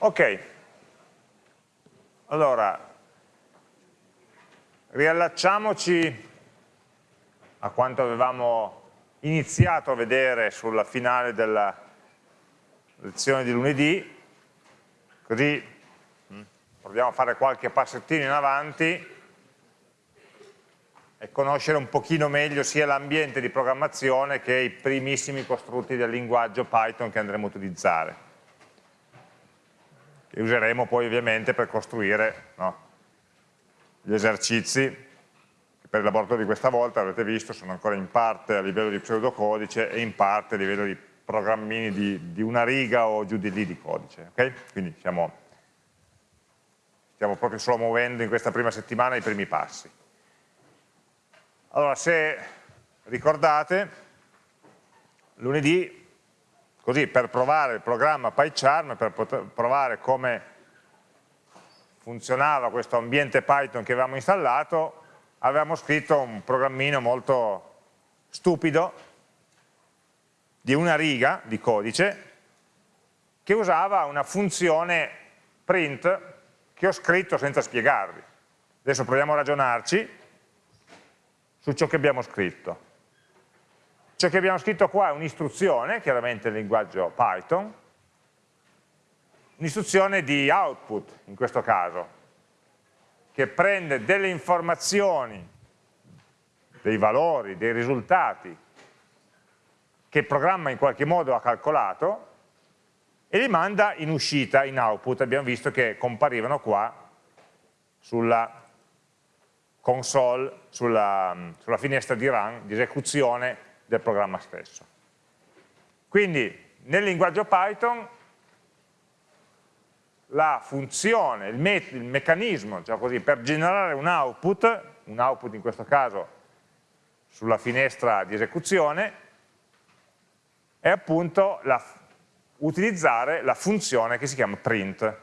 Ok, allora riallacciamoci a quanto avevamo iniziato a vedere sulla finale della lezione di lunedì, così mm, proviamo a fare qualche passettino in avanti e conoscere un pochino meglio sia l'ambiente di programmazione che i primissimi costrutti del linguaggio Python che andremo a utilizzare che useremo poi ovviamente per costruire no, gli esercizi che per il laboratorio di questa volta avete visto sono ancora in parte a livello di pseudocodice e in parte a livello di programmini di, di una riga o giù di lì di codice okay? quindi stiamo, stiamo proprio solo muovendo in questa prima settimana i primi passi allora, se ricordate, lunedì, così per provare il programma PyCharm, per provare come funzionava questo ambiente Python che avevamo installato, avevamo scritto un programmino molto stupido di una riga di codice che usava una funzione print che ho scritto senza spiegarvi. Adesso proviamo a ragionarci su ciò che abbiamo scritto. Ciò che abbiamo scritto qua è un'istruzione, chiaramente il linguaggio Python, un'istruzione di output in questo caso, che prende delle informazioni, dei valori, dei risultati che il programma in qualche modo ha calcolato e li manda in uscita, in output, abbiamo visto che comparivano qua sulla console, sulla, sulla finestra di run, di esecuzione del programma stesso. Quindi nel linguaggio Python la funzione, il, me il meccanismo cioè così, per generare un output, un output in questo caso sulla finestra di esecuzione, è appunto la, utilizzare la funzione che si chiama print.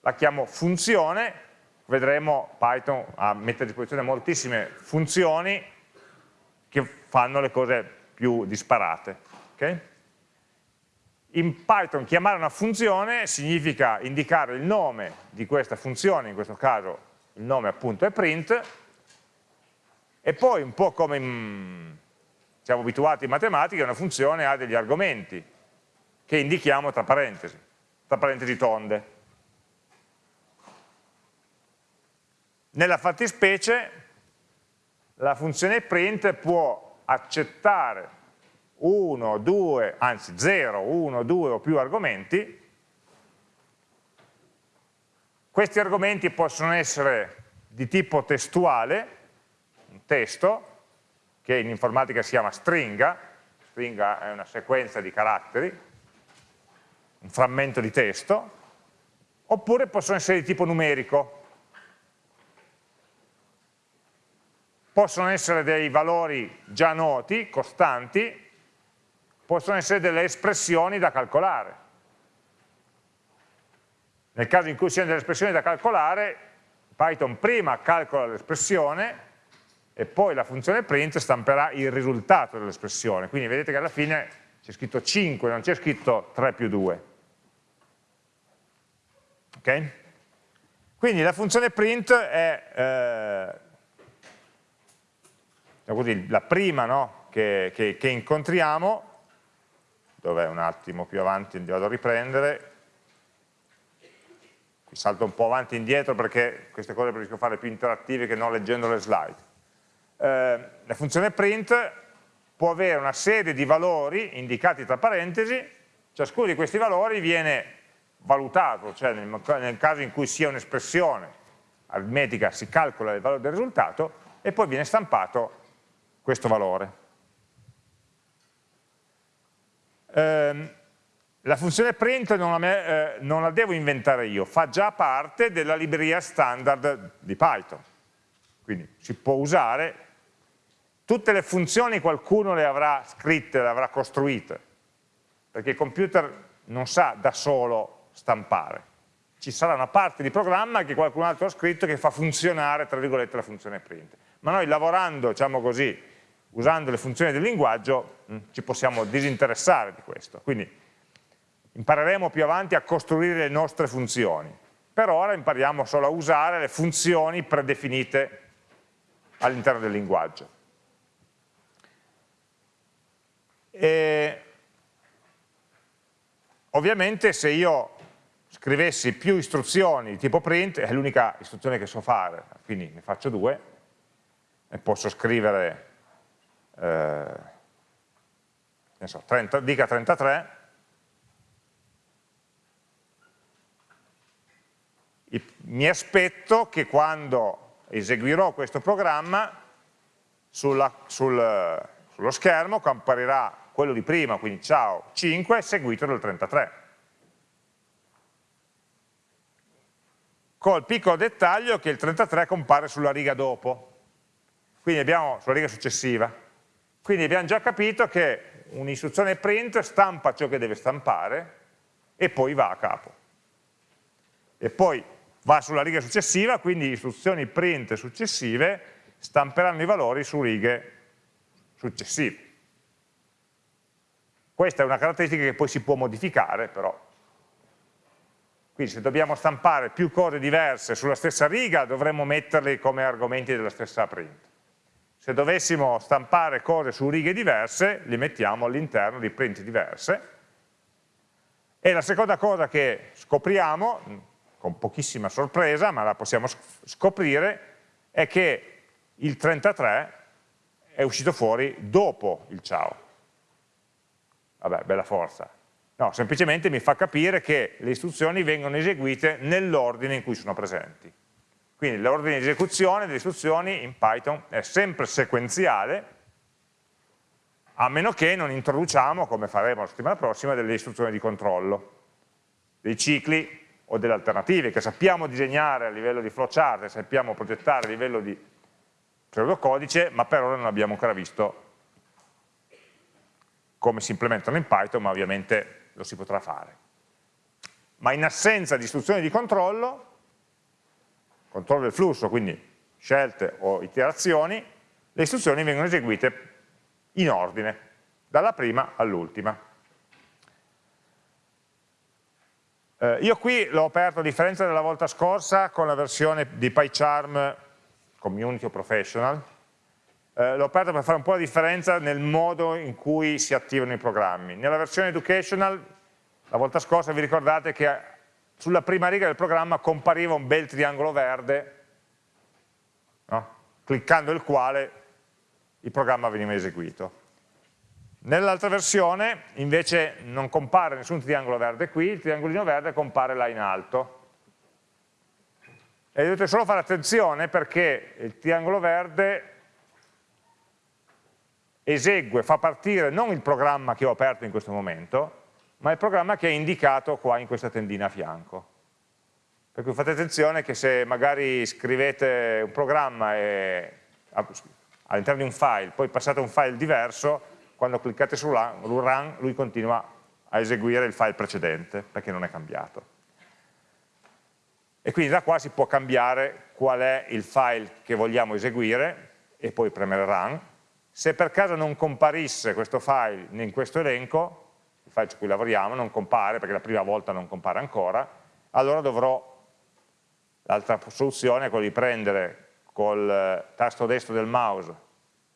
La chiamo funzione vedremo Python a mettere a disposizione moltissime funzioni che fanno le cose più disparate. Okay? In Python chiamare una funzione significa indicare il nome di questa funzione, in questo caso il nome appunto è print, e poi un po' come in, siamo abituati in matematica, una funzione ha degli argomenti che indichiamo tra parentesi, tra parentesi tonde. Nella fattispecie la funzione print può accettare 1, 2, anzi 0, 1, 2 o più argomenti. Questi argomenti possono essere di tipo testuale, un testo, che in informatica si chiama stringa, stringa è una sequenza di caratteri, un frammento di testo, oppure possono essere di tipo numerico, possono essere dei valori già noti, costanti, possono essere delle espressioni da calcolare. Nel caso in cui siano delle espressioni da calcolare, Python prima calcola l'espressione e poi la funzione print stamperà il risultato dell'espressione. Quindi vedete che alla fine c'è scritto 5, non c'è scritto 3 più 2. Ok? Quindi la funzione print è eh, così, la prima no, che, che, che, incontriamo, dov'è un attimo più avanti, vado a riprendere, qui salto un po' avanti e indietro perché queste cose preferisco fare più interattive che non leggendo le slide. Eh, la funzione print può avere una serie di valori indicati tra parentesi, ciascuno di questi valori viene valutato, cioè nel, nel caso in cui sia un'espressione aritmetica si calcola il valore del risultato e poi viene stampato questo valore. Eh, la funzione print non la, eh, non la, devo inventare io, fa già parte della libreria standard di Python. Quindi si può usare, tutte le funzioni qualcuno le avrà scritte, le avrà costruite, perché il computer non sa da solo stampare. Ci sarà una parte di programma che qualcun altro ha scritto che fa funzionare, tra virgolette, la funzione print. Ma noi lavorando, diciamo così, usando le funzioni del linguaggio mh, mm, ci possiamo disinteressare di questo. Quindi impareremo più avanti a costruire le nostre funzioni. Per ora impariamo solo a usare le funzioni predefinite all'interno del linguaggio. E ovviamente se io scrivessi più istruzioni di tipo print, è l'unica istruzione che so fare, quindi ne faccio due, e posso scrivere, eh, so, 30, dica 33, mi aspetto che quando eseguirò questo programma sulla, sul, sullo schermo comparirà quello di prima, quindi ciao 5, seguito dal 33. Col piccolo dettaglio che il 33 compare sulla riga dopo, quindi abbiamo, sulla riga successiva. Quindi abbiamo già capito che un'istruzione print stampa ciò che deve stampare e poi va a capo. E poi va sulla riga successiva, quindi istruzioni print successive stamperanno i valori su righe successive. Questa è una caratteristica che poi si può modificare, però. Quindi se dobbiamo stampare più cose diverse sulla stessa riga, dovremmo metterli come argomenti della stessa print. Se dovessimo stampare cose su righe diverse, li mettiamo all'interno di print diverse. E la seconda cosa che scopriamo, con pochissima sorpresa, ma la possiamo scoprire, è che il 33 è uscito fuori dopo il ciao vabbè, bella forza. No, semplicemente mi fa capire che le istruzioni vengono eseguite nell'ordine in cui sono presenti. Quindi l'ordine di esecuzione delle istruzioni in Python è sempre sequenziale, a meno che non introduciamo, come faremo la settimana prossima, delle istruzioni di controllo, dei cicli o delle alternative che sappiamo disegnare a livello di flowchart, sappiamo progettare a livello di pseudocodice, ma per ora non abbiamo ancora visto come si implementano in Python, ma ovviamente lo si potrà fare. Ma in assenza di istruzioni di controllo, controllo del flusso, quindi scelte o iterazioni, le istruzioni vengono eseguite in ordine, dalla prima all'ultima. Eh, io qui l'ho aperto a differenza della volta scorsa con la versione di PyCharm Community o Professional, eh, l'ho aperto per fare un po' la differenza nel modo in cui si attivano i programmi. Nella versione educational, la volta scorsa vi ricordate che sulla prima riga del programma compariva un bel triangolo verde, no? cliccando il quale il programma veniva eseguito. Nell'altra versione invece non compare nessun triangolo verde qui, il triangolino verde compare là in alto. E dovete solo fare attenzione perché il triangolo verde esegue, fa partire non il programma che ho aperto in questo momento, ma il programma che è indicato qua in questa tendina a fianco. Per cui fate attenzione che se magari scrivete un programma all'interno di un file, poi passate un file diverso, quando cliccate su run, lui continua a eseguire il file precedente, perché non è cambiato. E quindi da qua si può cambiare qual è il file che vogliamo eseguire, e poi premere run, se per caso non comparisse questo file in questo elenco, il file su cui lavoriamo non compare perché la prima volta non compare ancora, allora dovrò, l'altra soluzione è quella di prendere col eh, tasto destro del mouse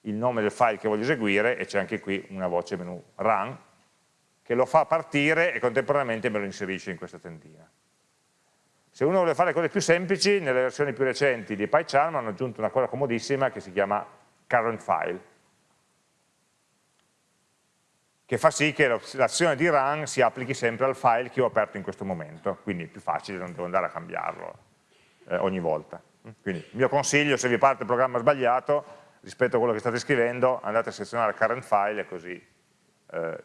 il nome del file che voglio eseguire e c'è anche qui una voce menu run che lo fa partire e contemporaneamente me lo inserisce in questa tendina. Se uno vuole fare cose più semplici, nelle versioni più recenti di PyCharm hanno aggiunto una cosa comodissima che si chiama current file che fa sì che l'azione di run si applichi sempre al file che ho aperto in questo momento, quindi è più facile, non devo andare a cambiarlo eh, ogni volta. Quindi il mio consiglio, se vi parte il programma sbagliato, rispetto a quello che state scrivendo, andate a selezionare current file e così eh,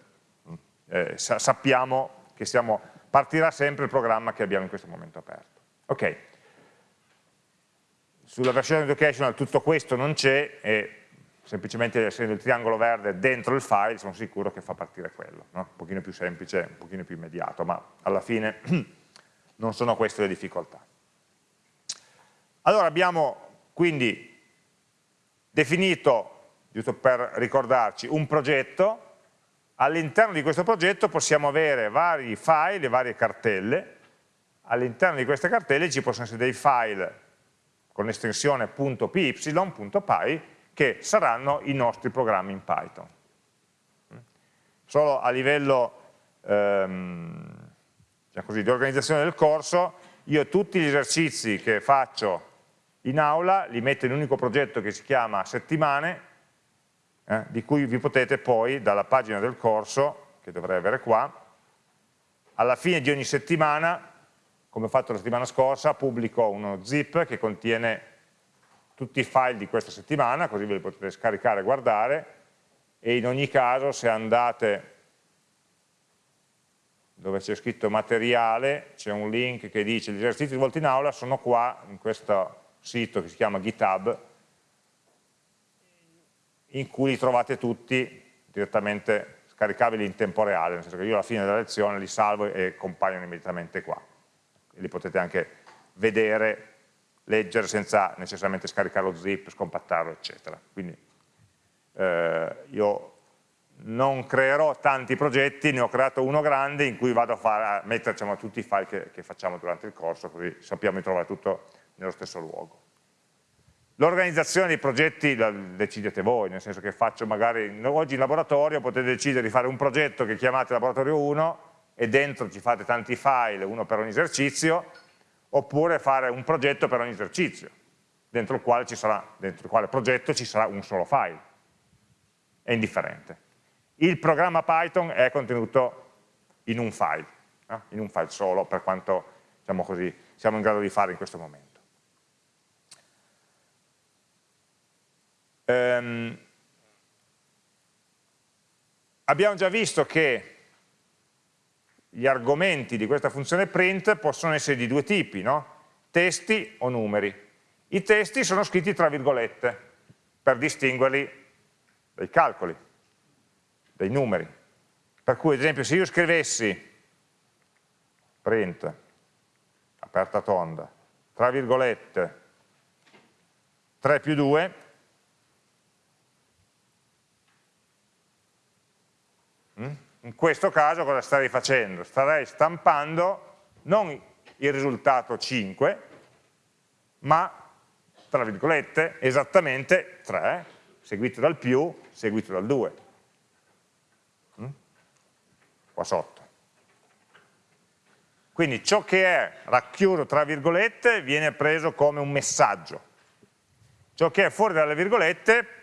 eh, sa sappiamo che siamo, partirà sempre il programma che abbiamo in questo momento aperto. Ok, sulla versione educational tutto questo non c'è e semplicemente essendo il triangolo verde dentro il file sono sicuro che fa partire quello, no? un pochino più semplice, un pochino più immediato, ma alla fine non sono queste le difficoltà. Allora abbiamo quindi definito, giusto per ricordarci, un progetto all'interno di questo progetto possiamo avere vari file, varie cartelle, all'interno di queste cartelle ci possono essere dei file con l'estensione .py, .py, che saranno i nostri programmi in Python. Solo a livello ehm, diciamo così, di organizzazione del corso, io tutti gli esercizi che faccio in aula li metto in un unico progetto che si chiama settimane, eh, di cui vi potete poi dalla pagina del corso, che dovrei avere qua, alla fine di ogni settimana, come ho fatto la settimana scorsa, pubblico uno zip che contiene tutti i file di questa settimana, così ve li potete scaricare e guardare, e in ogni caso se andate dove c'è scritto materiale, c'è un link che dice gli esercizi svolti in aula sono qua, in questo sito che si chiama GitHub, in cui li trovate tutti direttamente scaricabili in tempo reale, nel senso che io alla fine della lezione li salvo e compaiono immediatamente qua. E li potete anche vedere, leggere senza necessariamente scaricare lo zip, scompattarlo, eccetera. Quindi eh, io non creerò tanti progetti, ne ho creato uno grande in cui vado a, fare, a mettere diciamo, tutti i file che, che facciamo durante il corso, così sappiamo di trovare tutto nello stesso luogo. L'organizzazione dei progetti la decidete voi, nel senso che faccio magari, oggi in laboratorio potete decidere di fare un progetto che chiamate laboratorio 1 e dentro ci fate tanti file, uno per ogni esercizio, oppure fare un progetto per ogni esercizio, dentro il quale, sarà, dentro il quale progetto ci sarà un solo file. È indifferente. Il programma Python è contenuto in un file, eh? in un file solo, per quanto diciamo così, siamo in grado di fare in questo momento. Ehm, abbiamo già visto che gli argomenti di questa funzione print possono essere di due tipi, no? testi o numeri. I testi sono scritti tra virgolette per distinguerli dai calcoli, dai numeri. Per cui ad esempio se io scrivessi print, aperta tonda, tra virgolette, 3 più 2, Mm? In questo caso cosa starei facendo? Starei stampando non il risultato 5, ma, tra virgolette, esattamente 3, seguito dal più, seguito dal 2. Mm? Qua sotto. Quindi ciò che è racchiuso tra virgolette viene preso come un messaggio. Ciò che è fuori dalle virgolette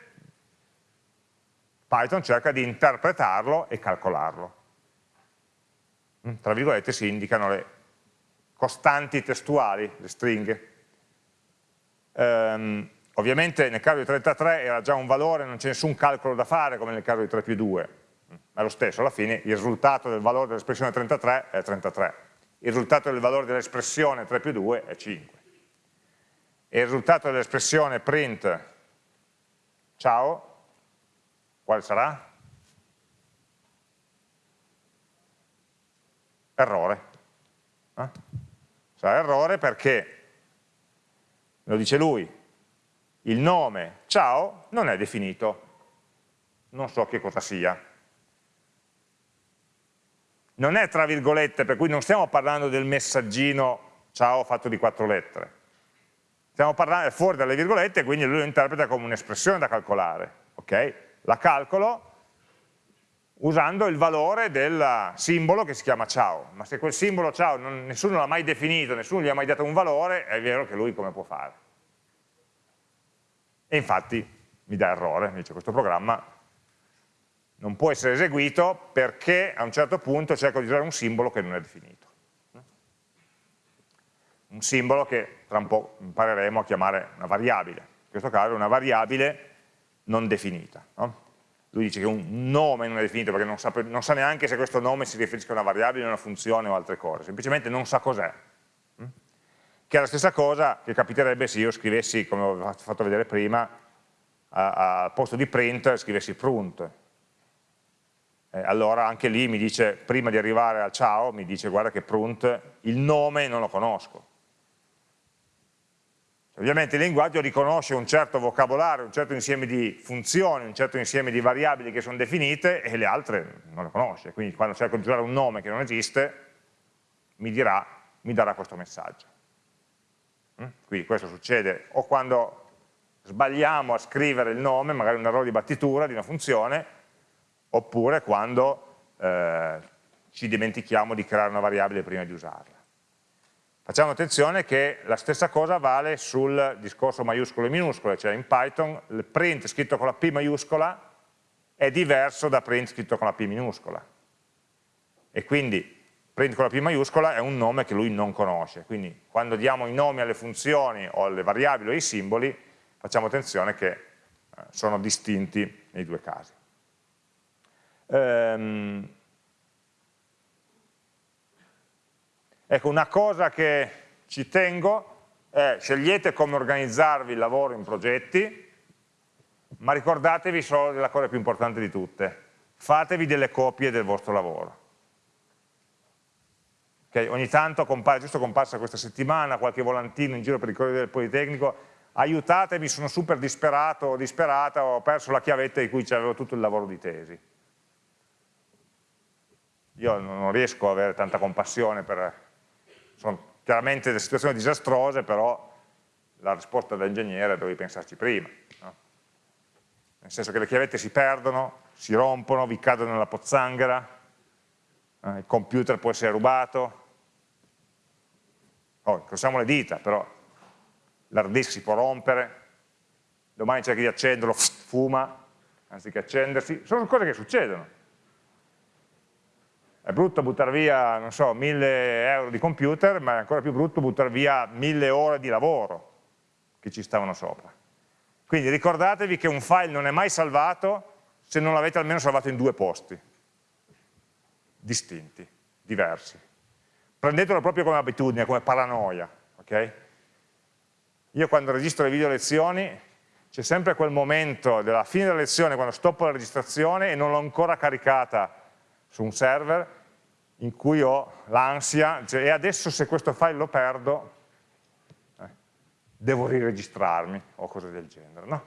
Python cerca di interpretarlo e calcolarlo. Mm, tra virgolette si indicano le costanti testuali, le stringhe. Um, ovviamente nel caso di 33 era già un valore, non c'è nessun calcolo da fare come nel caso di 3 più 2, mm, ma lo stesso, alla fine il risultato del valore dell'espressione 33 è 33, il risultato del valore dell'espressione 3 più 2 è 5, e il risultato dell'espressione print ciao quale sarà? Errore. Eh? Sarà errore perché, lo dice lui, il nome ciao non è definito, non so che cosa sia. Non è tra virgolette, per cui non stiamo parlando del messaggino ciao fatto di quattro lettere. Stiamo parlando fuori dalle virgolette, quindi lui lo interpreta come un'espressione da calcolare. ok? La calcolo usando il valore del simbolo che si chiama ciao, ma se quel simbolo ciao non, nessuno l'ha mai definito, nessuno gli ha mai dato un valore, è vero che lui come può fare? E infatti mi dà errore, mi dice questo programma non può essere eseguito perché a un certo punto cerco di usare un simbolo che non è definito. Un simbolo che tra un po' impareremo a chiamare una variabile, in questo caso è una variabile non definita. No? Lui dice che un nome non è definito perché non sa, non sa, neanche se questo nome si riferisce a una variabile, a una funzione o altre cose, semplicemente non sa cos'è. Mm? Che è la stessa cosa che capiterebbe se io scrivessi, come ho fatto vedere prima, al posto di print scrivessi print. Eh, allora anche lì mi dice, prima di arrivare al ciao, mi dice guarda che print, il nome non lo conosco Ovviamente il linguaggio riconosce un certo vocabolario, un certo insieme di funzioni, un certo insieme di variabili che sono definite e le altre non le conosce. Quindi quando cerco di usare un nome che non esiste, mi, dirà, mi darà questo messaggio. Mm? Quindi questo succede o quando sbagliamo a scrivere il nome, magari un errore di battitura di una funzione, oppure quando eh, ci dimentichiamo di creare una variabile prima di usarla. Facciamo attenzione che la stessa cosa vale sul discorso maiuscolo e minuscole, cioè in Python il print scritto con la P maiuscola è diverso da print scritto con la P minuscola. E quindi print con la P maiuscola è un nome che lui non conosce. Quindi quando diamo i nomi alle funzioni o alle variabili o ai simboli, facciamo attenzione che eh, sono distinti nei due casi. Ehm, Ecco, una cosa che ci tengo è scegliete come organizzarvi il lavoro in progetti, ma ricordatevi solo della cosa più importante di tutte, fatevi delle copie del vostro lavoro. Okay? Ogni tanto compare, giusto comparsa questa settimana, qualche volantino in giro per il corridoio del Politecnico, aiutatemi, sono super disperato o disperata, ho perso la chiavetta di cui c'avevo tutto il lavoro di tesi. Io non riesco ad avere tanta compassione per sono chiaramente delle situazioni disastrose, però la risposta dell'ingegnere dovevi pensarci prima. No? Nel senso che le chiavette si perdono, si rompono, vi cadono nella pozzanghera, eh, il computer può essere rubato, oh, incrociamo le dita, però l'hard disk si può rompere, domani cerchi di accenderlo, fuma, anziché accendersi, sono cose che succedono. È brutto buttare via, non so, mille euro di computer, ma è ancora più brutto buttare via mille ore di lavoro che ci stavano sopra. Quindi ricordatevi che un file non è mai salvato se non l'avete almeno salvato in due posti, distinti, diversi. Prendetelo proprio come abitudine, come paranoia. Okay? Io quando registro le video lezioni c'è sempre quel momento della fine della lezione quando stoppo la registrazione e non l'ho ancora caricata su un server in cui ho l'ansia, cioè, e adesso se questo file lo perdo, eh, devo riregistrarmi o cose del genere. No?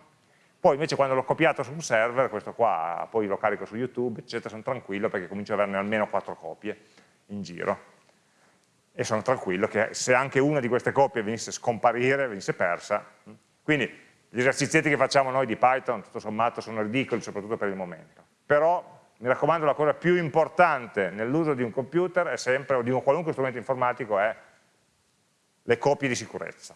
Poi invece quando l'ho copiato su un server, questo qua, poi lo carico su YouTube, eccetera, sono tranquillo perché comincio ad averne almeno quattro copie in giro. E sono tranquillo che se anche una di queste copie venisse a scomparire, venisse persa, hm, quindi gli esercizietti che facciamo noi di Python, tutto sommato, sono ridicoli, soprattutto per il momento. Però mi raccomando la cosa più importante nell'uso di un computer è sempre, o di un qualunque strumento informatico è le copie di sicurezza.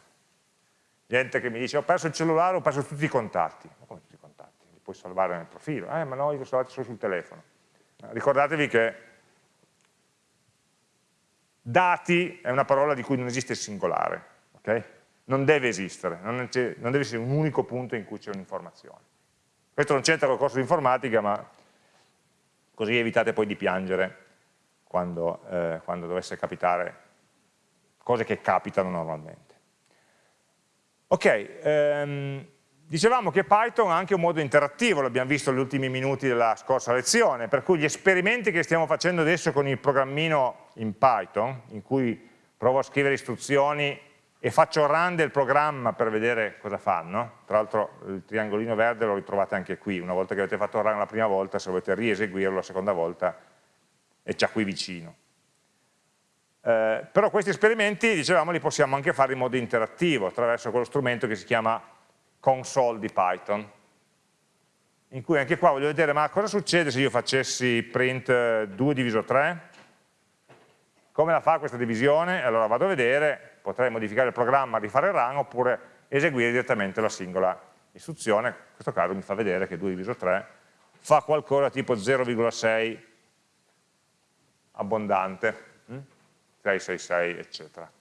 Gente che mi dice ho perso il cellulare, ho perso tutti i contatti. Ma come tutti i contatti? Li puoi salvare nel profilo? Eh, ma no, io li ho salvati solo sul telefono. Ricordatevi che dati è una parola di cui non esiste il singolare, ok? Non deve esistere, non, non deve essere un unico punto in cui c'è un'informazione. Questo non c'entra col corso di informatica, ma così evitate poi di piangere quando, eh, quando dovesse capitare cose che capitano normalmente. Ok, ehm, dicevamo che Python ha anche un modo interattivo, l'abbiamo visto negli ultimi minuti della scorsa lezione, per cui gli esperimenti che stiamo facendo adesso con il programmino in Python, in cui provo a scrivere istruzioni e faccio run del programma per vedere cosa fanno, tra l'altro il triangolino verde lo ritrovate anche qui, una volta che avete fatto run la prima volta, se volete rieseguirlo la seconda volta è già qui vicino. Eh, però questi esperimenti, dicevamo, li possiamo anche fare in modo interattivo, attraverso quello strumento che si chiama console di Python, in cui anche qua voglio vedere, ma cosa succede se io facessi print 2 diviso 3? Come la fa questa divisione? Allora vado a vedere, potrei modificare il programma, rifare il run oppure eseguire direttamente la singola istruzione, in questo caso mi fa vedere che 2 diviso 3 fa qualcosa tipo 0,6 abbondante, 666 hm? eccetera.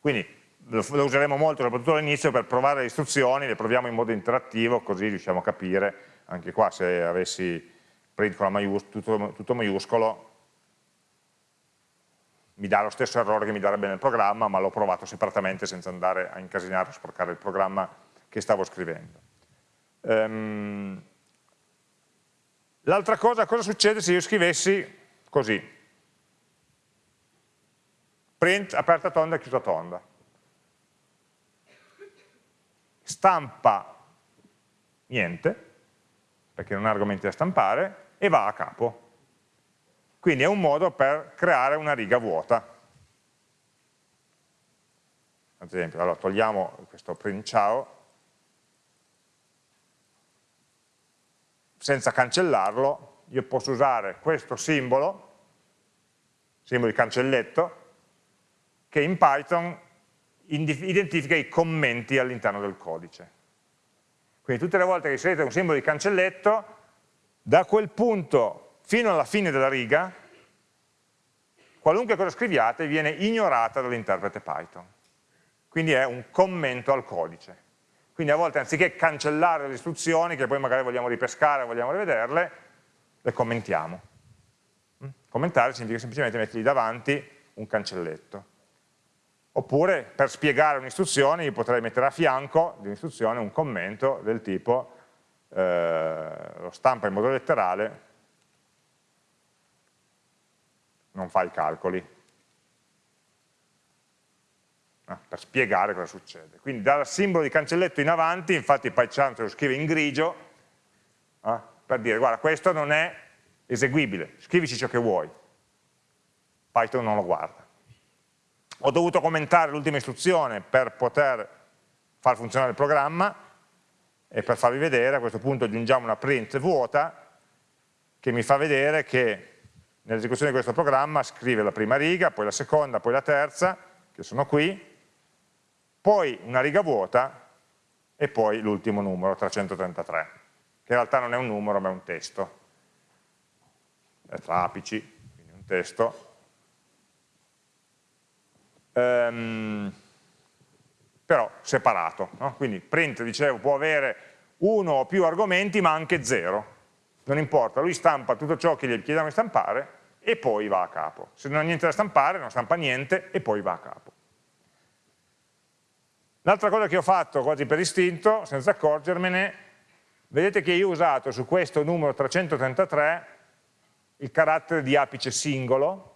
Quindi lo, useremo molto soprattutto all'inizio per provare le istruzioni, le proviamo in modo interattivo così riusciamo a capire, anche qua se avessi print con tutto, tutto maiuscolo mi dà lo stesso errore che mi darebbe nel programma, ma l'ho provato separatamente senza andare a incasinare, a sporcare il programma che stavo scrivendo. Um, L'altra cosa, cosa succede se io scrivessi così? Print aperta tonda, chiusa tonda. stampa niente, perché non ha argomenti da stampare, e va a capo. Quindi è un modo per creare una riga vuota. Ad esempio, allora togliamo questo print ciao, senza cancellarlo, io posso usare questo simbolo, simbolo di cancelletto, che in Python identifica i commenti all'interno del codice. Quindi tutte le volte che inserite un simbolo di cancelletto, da quel punto fino alla fine della riga, qualunque cosa scriviate viene ignorata dall'interprete Python. Quindi è un commento al codice. Quindi a volte anziché cancellare le istruzioni, che poi magari vogliamo ripescare, vogliamo rivederle, le commentiamo. Mm? Commentare significa semplicemente mettergli davanti un cancelletto. Oppure per spiegare un'istruzione io potrei mettere a fianco di un'istruzione un commento del tipo eh, lo stampa in modo letterale non fa i calcoli, eh, per spiegare cosa succede. Quindi dal simbolo di cancelletto in avanti, infatti PyCharm lo scrive in grigio, eh, per dire guarda questo non è eseguibile, scrivici ciò che vuoi. Python non lo guarda. Ho dovuto commentare l'ultima istruzione per poter far funzionare il programma, e per farvi vedere a questo punto aggiungiamo una print vuota che mi fa vedere che nell'esecuzione di questo programma scrive la prima riga, poi la seconda, poi la terza, che sono qui, poi una riga vuota e poi l'ultimo numero, 333, che in realtà non è un numero ma è un testo, è tra apici, quindi un testo. Um, però separato. No? Quindi print, dicevo, può avere uno o più argomenti ma anche zero. Non importa, lui stampa tutto ciò che gli chiediamo di stampare e poi va a capo. Se non ha niente da stampare, non stampa niente e poi va a capo. L'altra cosa che ho fatto quasi per istinto, senza accorgermene, vedete che io ho usato su questo numero 333 il carattere di apice singolo,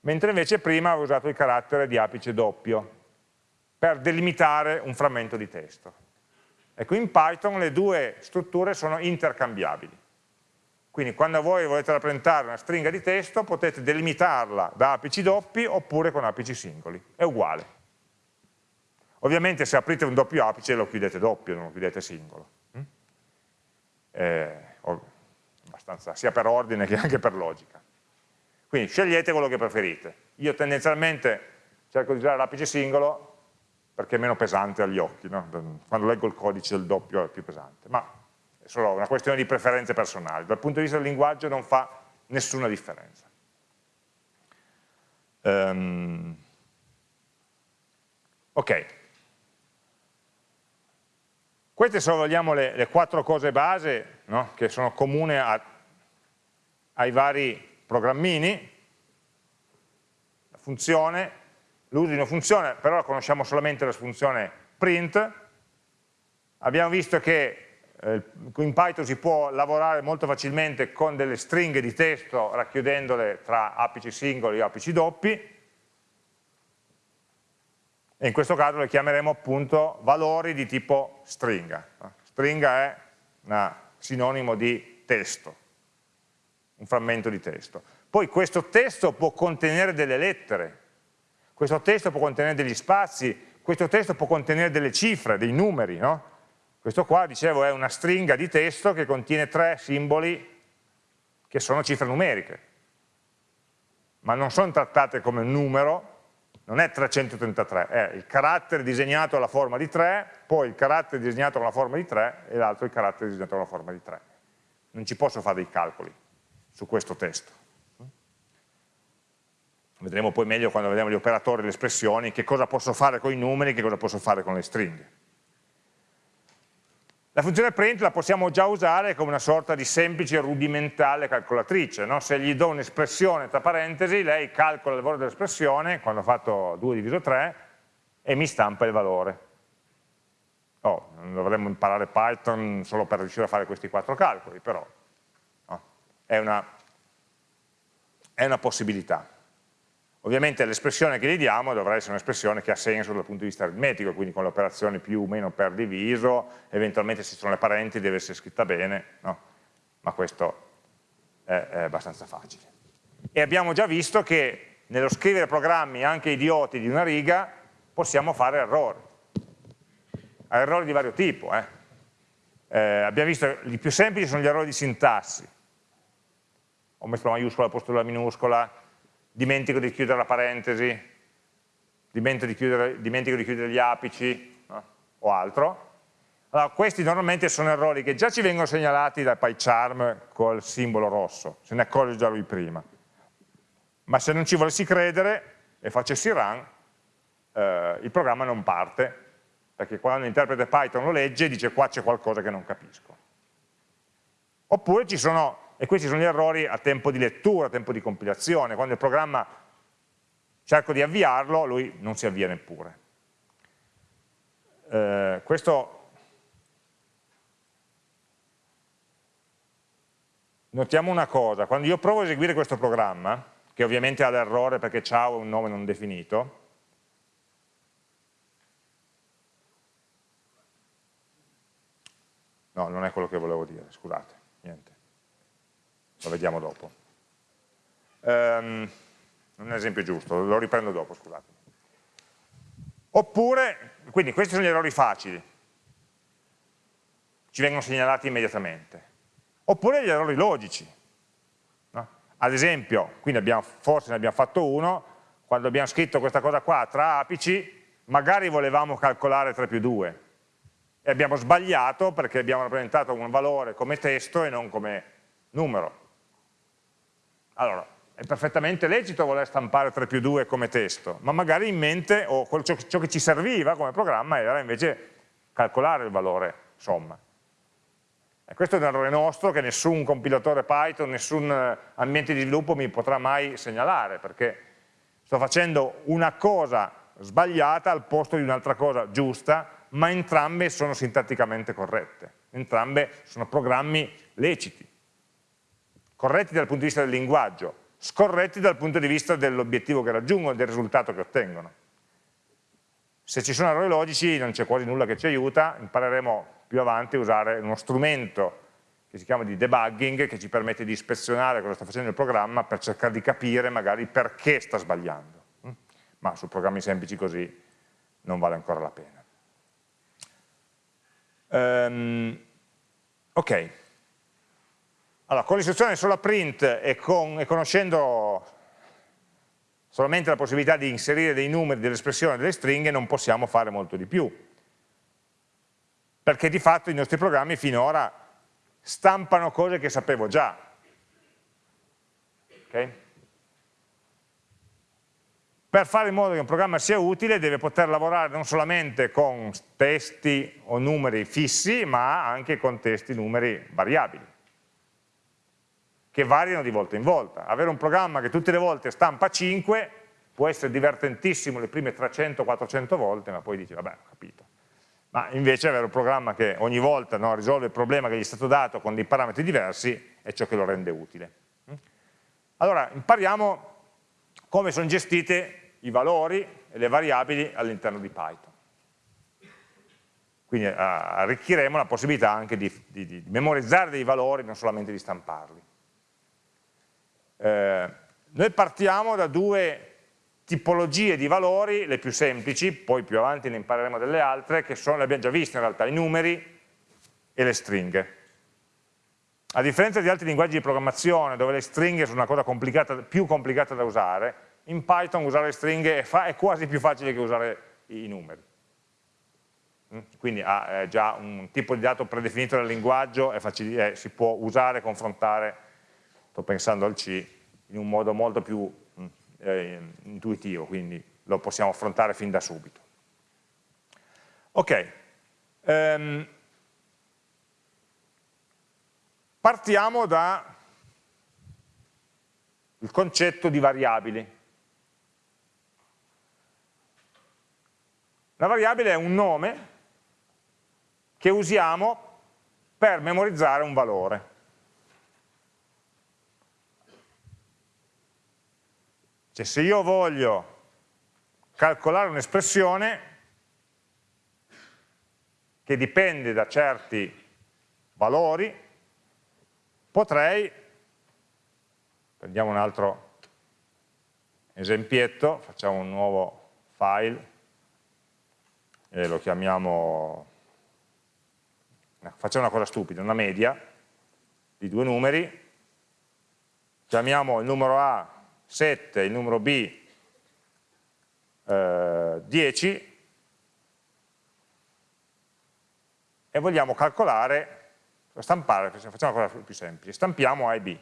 mentre invece prima avevo usato il carattere di apice doppio per delimitare un frammento di testo. Ecco, in Python le due strutture sono intercambiabili. Quindi quando voi volete rappresentare una stringa di testo potete delimitarla da apici doppi oppure con apici singoli, è uguale. Ovviamente se aprite un doppio apice lo chiudete doppio, non lo chiudete singolo. Mm? Eh, sia per ordine che anche per logica. Quindi scegliete quello che preferite. Io tendenzialmente cerco di usare l'apice singolo perché è meno pesante agli occhi, no? quando leggo il codice del doppio è più pesante, ma è solo una questione di preferenze personali, dal punto di vista del linguaggio non fa nessuna differenza. Um, ok, queste sono vogliamo, le, le, quattro cose base no? che sono comuni a, ai vari programmini, la funzione, l'uso di una funzione, però conosciamo solamente la funzione print, abbiamo visto che eh, in Python si può lavorare molto facilmente con delle stringhe di testo racchiudendole tra apici singoli e apici doppi, e in questo caso le chiameremo appunto valori di tipo stringa. Stringa è un sinonimo di testo, un frammento di testo. Poi questo testo può contenere delle lettere, questo testo può contenere degli spazi, questo testo può contenere delle cifre, dei numeri, no? Questo qua, dicevo, è una stringa di testo che contiene tre simboli che sono cifre numeriche, ma non sono trattate come numero, non è 333, è il carattere disegnato alla forma di 3, poi il carattere disegnato con la forma di 3 e l'altro il carattere disegnato con la forma di 3. Non ci posso fare dei calcoli su questo testo vedremo poi meglio quando vediamo gli operatori e le espressioni, che cosa posso fare con i numeri, che cosa posso fare con le stringhe. La funzione print la possiamo già usare come una sorta di semplice rudimentale calcolatrice, no? se gli do un'espressione tra parentesi, lei calcola il valore dell'espressione, quando ho fatto 2 diviso 3, e mi stampa il valore. Oh, non dovremmo imparare Python solo per riuscire a fare questi quattro calcoli, però no? è, una, è una possibilità. Ovviamente l'espressione che gli diamo dovrà essere un'espressione che ha senso dal punto di vista aritmetico, quindi con le operazioni più o meno per diviso, eventualmente se ci sono le parenti deve essere scritta bene, no? ma questo è, è abbastanza facile. E abbiamo già visto che nello scrivere programmi anche idioti di una riga possiamo fare errori, errori di vario tipo. Eh. Eh, abbiamo visto che i più semplici sono gli errori di sintassi, ho messo la maiuscola al posto della minuscola, dimentico di chiudere la parentesi, dimentico di chiudere, dimentico di chiudere gli apici no? o altro. Allora, questi normalmente sono errori che già ci vengono segnalati da PyCharm col simbolo rosso, se ne accorge già lui prima. Ma se non ci volessi credere e facessi run, eh, il programma non parte, perché quando l'interprete Python lo legge dice qua c'è qualcosa che non capisco. Oppure ci sono e questi sono gli errori a tempo di lettura, a tempo di compilazione, quando il programma cerco di avviarlo, lui non si avvia neppure. Eh, questo notiamo una cosa, quando io provo a eseguire questo programma, che ovviamente ha l'errore perché ciao è un nome non definito, no, non è quello che volevo dire, scusate, niente lo vediamo dopo. Um, non è un esempio giusto, lo riprendo dopo, scusate. Oppure, quindi questi sono gli errori facili, ci vengono segnalati immediatamente. Oppure gli errori logici. No? Ad esempio, abbiamo, forse ne abbiamo fatto uno, quando abbiamo scritto questa cosa qua tra apici, magari volevamo calcolare 3 più 2 e abbiamo sbagliato perché abbiamo rappresentato un valore come testo e non come numero. Allora, è perfettamente lecito voler stampare 3 più 2 come testo, ma magari in mente, o ciò, ciò che ci serviva come programma era invece calcolare il valore somma. E questo è un errore nostro che nessun compilatore Python, nessun eh, ambiente di sviluppo mi potrà mai segnalare, perché sto facendo una cosa sbagliata al posto di un'altra cosa giusta, ma entrambe sono sintatticamente corrette, entrambe sono programmi leciti corretti dal punto di vista del linguaggio, scorretti dal punto di vista dell'obiettivo che raggiungono del risultato che ottengono. Se ci sono errori logici non c'è quasi nulla che ci aiuta, impareremo più avanti a usare uno strumento che si chiama di debugging, che ci permette di ispezionare cosa sta facendo il programma per cercare di capire magari perché sta sbagliando. Mm? Ma su programmi semplici così non vale ancora la pena. Um, ok. Allora, con l'istruzione sola print e, con, e, conoscendo solamente la possibilità di inserire dei numeri, delle espressioni, delle stringhe, non possiamo fare molto di più. Perché di fatto i nostri programmi finora stampano cose che sapevo già. Okay? Per fare in modo che un programma sia utile deve poter lavorare non solamente con testi o numeri fissi, ma anche con testi, numeri variabili che variano di volta in volta. Avere un programma che tutte le volte stampa 5 può essere divertentissimo le prime 300-400 volte, ma poi dici, vabbè, ho capito. Ma invece avere un programma che ogni volta no, risolve il problema che gli è stato dato con dei parametri diversi è ciò che lo rende utile. Allora, impariamo come sono gestite i valori e le variabili all'interno di Python. Quindi uh, arricchiremo la possibilità anche di, di, di memorizzare dei valori, non solamente di stamparli. Eh, noi partiamo da due tipologie di valori, le più semplici, poi più avanti ne impareremo delle altre, che sono, le abbiamo già viste in realtà, i numeri e le stringhe. A differenza di altri linguaggi di programmazione, dove le stringhe sono una cosa complicata, più complicata da usare, in Python usare le stringhe è, quasi più facile che usare i numeri. Mm? Quindi ha già un tipo di dato predefinito nel linguaggio, facile, si può usare, confrontare sto pensando al C, in un modo molto più mm, eh, intuitivo, quindi lo possiamo affrontare fin da subito. Ok, um, partiamo dal concetto di variabili. La variabile è un nome che usiamo per memorizzare un valore. Cioè se io voglio calcolare un'espressione che dipende da certi valori, potrei, prendiamo un altro esempietto, facciamo un nuovo file e lo chiamiamo, facciamo una cosa stupida, una media di due numeri, chiamiamo il numero A 7 e il numero B eh, 10 e vogliamo calcolare, stampare, facciamo una cosa più semplice, stampiamo A e B.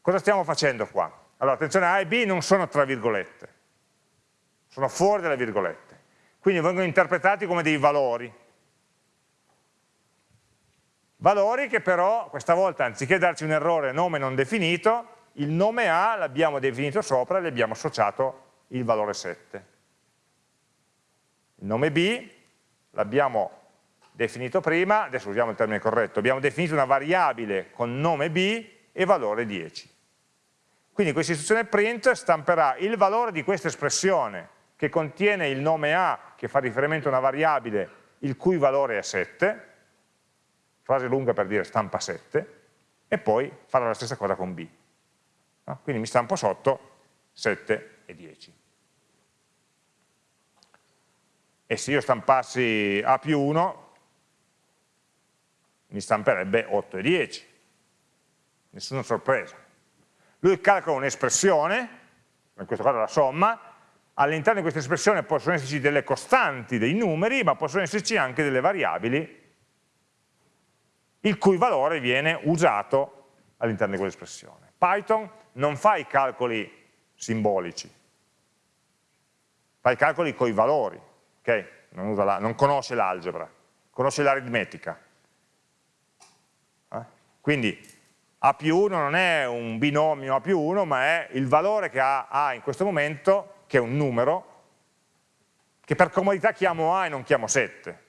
Cosa stiamo facendo qua? Allora, attenzione, A e B non sono tra virgolette, sono fuori dalle virgolette, quindi vengono interpretati come dei valori. Valori che però, questa volta, anziché darci un errore nome non definito, il nome A l'abbiamo definito sopra e gli abbiamo associato il valore 7. Il nome B l'abbiamo definito prima, adesso usiamo il termine corretto, abbiamo definito una variabile con nome B e valore 10. Quindi questa istruzione print stamperà il valore di questa espressione che contiene il nome A che fa riferimento a una variabile il cui valore è 7, frase lunga per dire stampa 7, e poi farà la stessa cosa con B. No? Quindi mi stampo sotto 7 e 10 e se io stampassi A più 1 mi stamperebbe 8 e 10 nessuna sorpresa lui calcola un'espressione in questo caso la somma all'interno di questa espressione possono esserci delle costanti, dei numeri ma possono esserci anche delle variabili il cui valore viene usato all'interno di quell'espressione Python non fa i calcoli simbolici fa i calcoli con i valori okay? non, la, non, conosce l'algebra, conosce l'aritmetica. Eh? Quindi A più 1 non è un binomio A più 1, ma è il valore che ha A in questo momento, che è un numero, che per comodità chiamo A e non chiamo 7.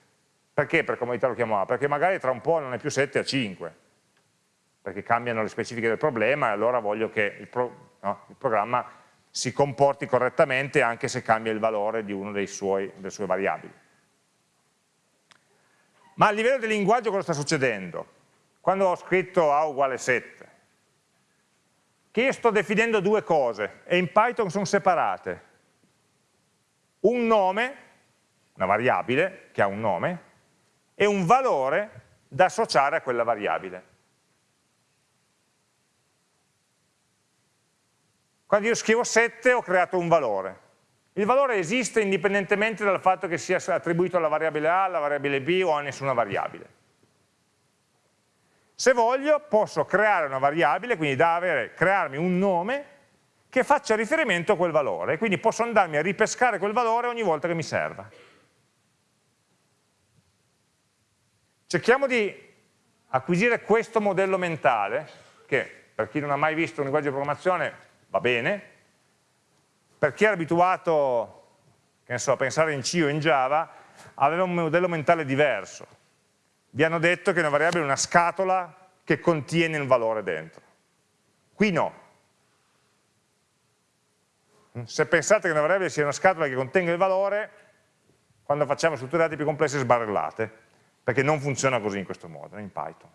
Perché per comodità lo chiamo A? Perché magari tra un po' non è più 7 a 5, perché cambiano le specifiche del problema e allora voglio che il, pro, no, il programma si comporti correttamente anche se cambia il valore di una delle sue variabili. Ma a livello di linguaggio cosa sta succedendo? Quando ho scritto A uguale 7, che io sto definendo due cose e in Python sono separate. Un nome, una variabile che ha un nome, e un valore da associare a quella variabile. Quando io scrivo 7 ho creato un valore. Il valore esiste indipendentemente dal fatto che sia attribuito alla variabile A, alla variabile B o a nessuna variabile. Se voglio posso creare una variabile, quindi da avere, crearmi un nome che faccia riferimento a quel valore, quindi posso andarmi a ripescare quel valore ogni volta che mi serva. Cerchiamo di acquisire questo modello mentale, che per chi non ha mai visto un linguaggio di programmazione va bene, per chi era abituato so, a pensare in C o in Java, aveva un modello mentale diverso. Vi hanno detto che una variabile è una scatola che contiene un valore dentro. Qui no. Se pensate che una variabile sia una scatola che contenga il valore, quando facciamo strutture dati più complesse sbarellate, perché non funziona così in questo modo, in Python.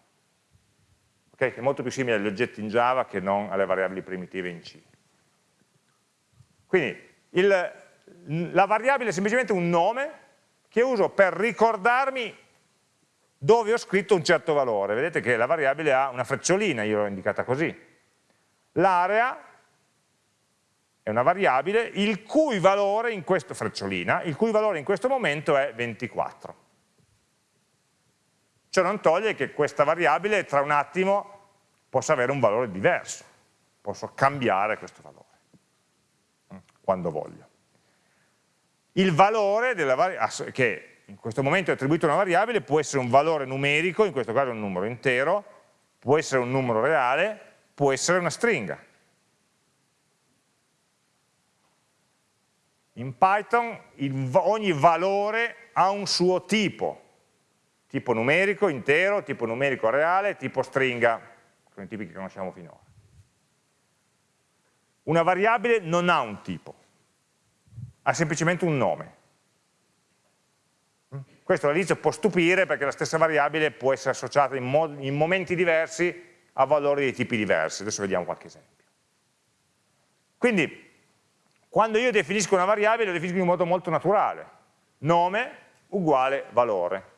Okay? Che è molto più simile agli oggetti in Java che non alle variabili primitive in C. Quindi il, la variabile è semplicemente un nome che uso per ricordarmi dove ho scritto un certo valore. Vedete che la variabile ha una frecciolina, io l'ho indicata così. L'area è una variabile il cui valore in questo frecciolina, il cui valore in questo momento è 24. Ciò non toglie che questa variabile tra un attimo possa avere un valore diverso, posso cambiare questo valore quando voglio. Il valore che in questo momento è attribuito a una variabile può essere un valore numerico, in questo caso un numero intero, può essere un numero reale, può essere una stringa. In Python ogni valore ha un suo tipo, tipo numerico, intero, tipo numerico reale, tipo stringa, sono i tipi che conosciamo finora. una variabile non ha un tipo, ha semplicemente un nome. Questo all'inizio può stupire perché la stessa variabile può essere associata in, in momenti diversi a valori di tipi diversi. Adesso vediamo qualche esempio. Quindi, quando io definisco una variabile, la definisco in modo molto naturale. Nome uguale valore.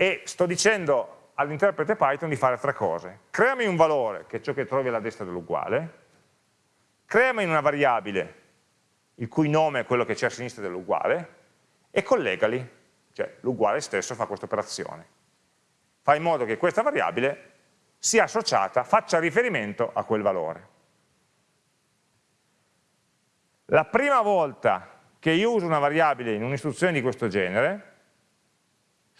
E sto dicendo all'interprete Python di fare tre cose. Creami un valore, che è ciò che trovi alla destra dell'uguale, creami una variabile, il cui nome è quello che c'è a sinistra dell'uguale, e collegali, cioè l'uguale stesso fa questa operazione. Fa in modo che questa variabile sia associata, faccia riferimento a quel valore. La prima volta che io uso una variabile in un'istruzione di questo genere,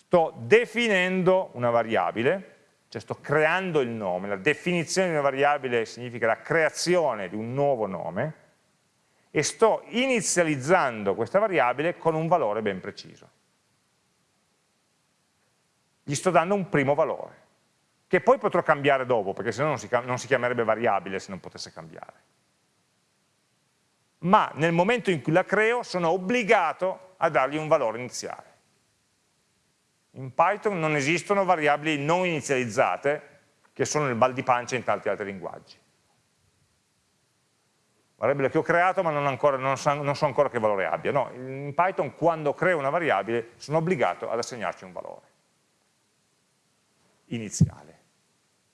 sto definendo una variabile, cioè sto creando il nome, la definizione di una variabile significa la creazione di un nuovo nome, e sto inizializzando questa variabile con un valore ben preciso. Gli sto dando un primo valore, che poi potrò cambiare dopo, perché se no non si, non si chiamerebbe variabile se non potesse cambiare. Ma nel momento in cui la creo sono obbligato a dargli un valore iniziale. In Python non esistono variabili non inizializzate, che sono nel bal di pancia in tanti altri linguaggi variabile che ho creato ma non, ancora, non, so, non, so, ancora che valore abbia. No, in Python quando creo una variabile sono obbligato ad assegnarci un valore iniziale.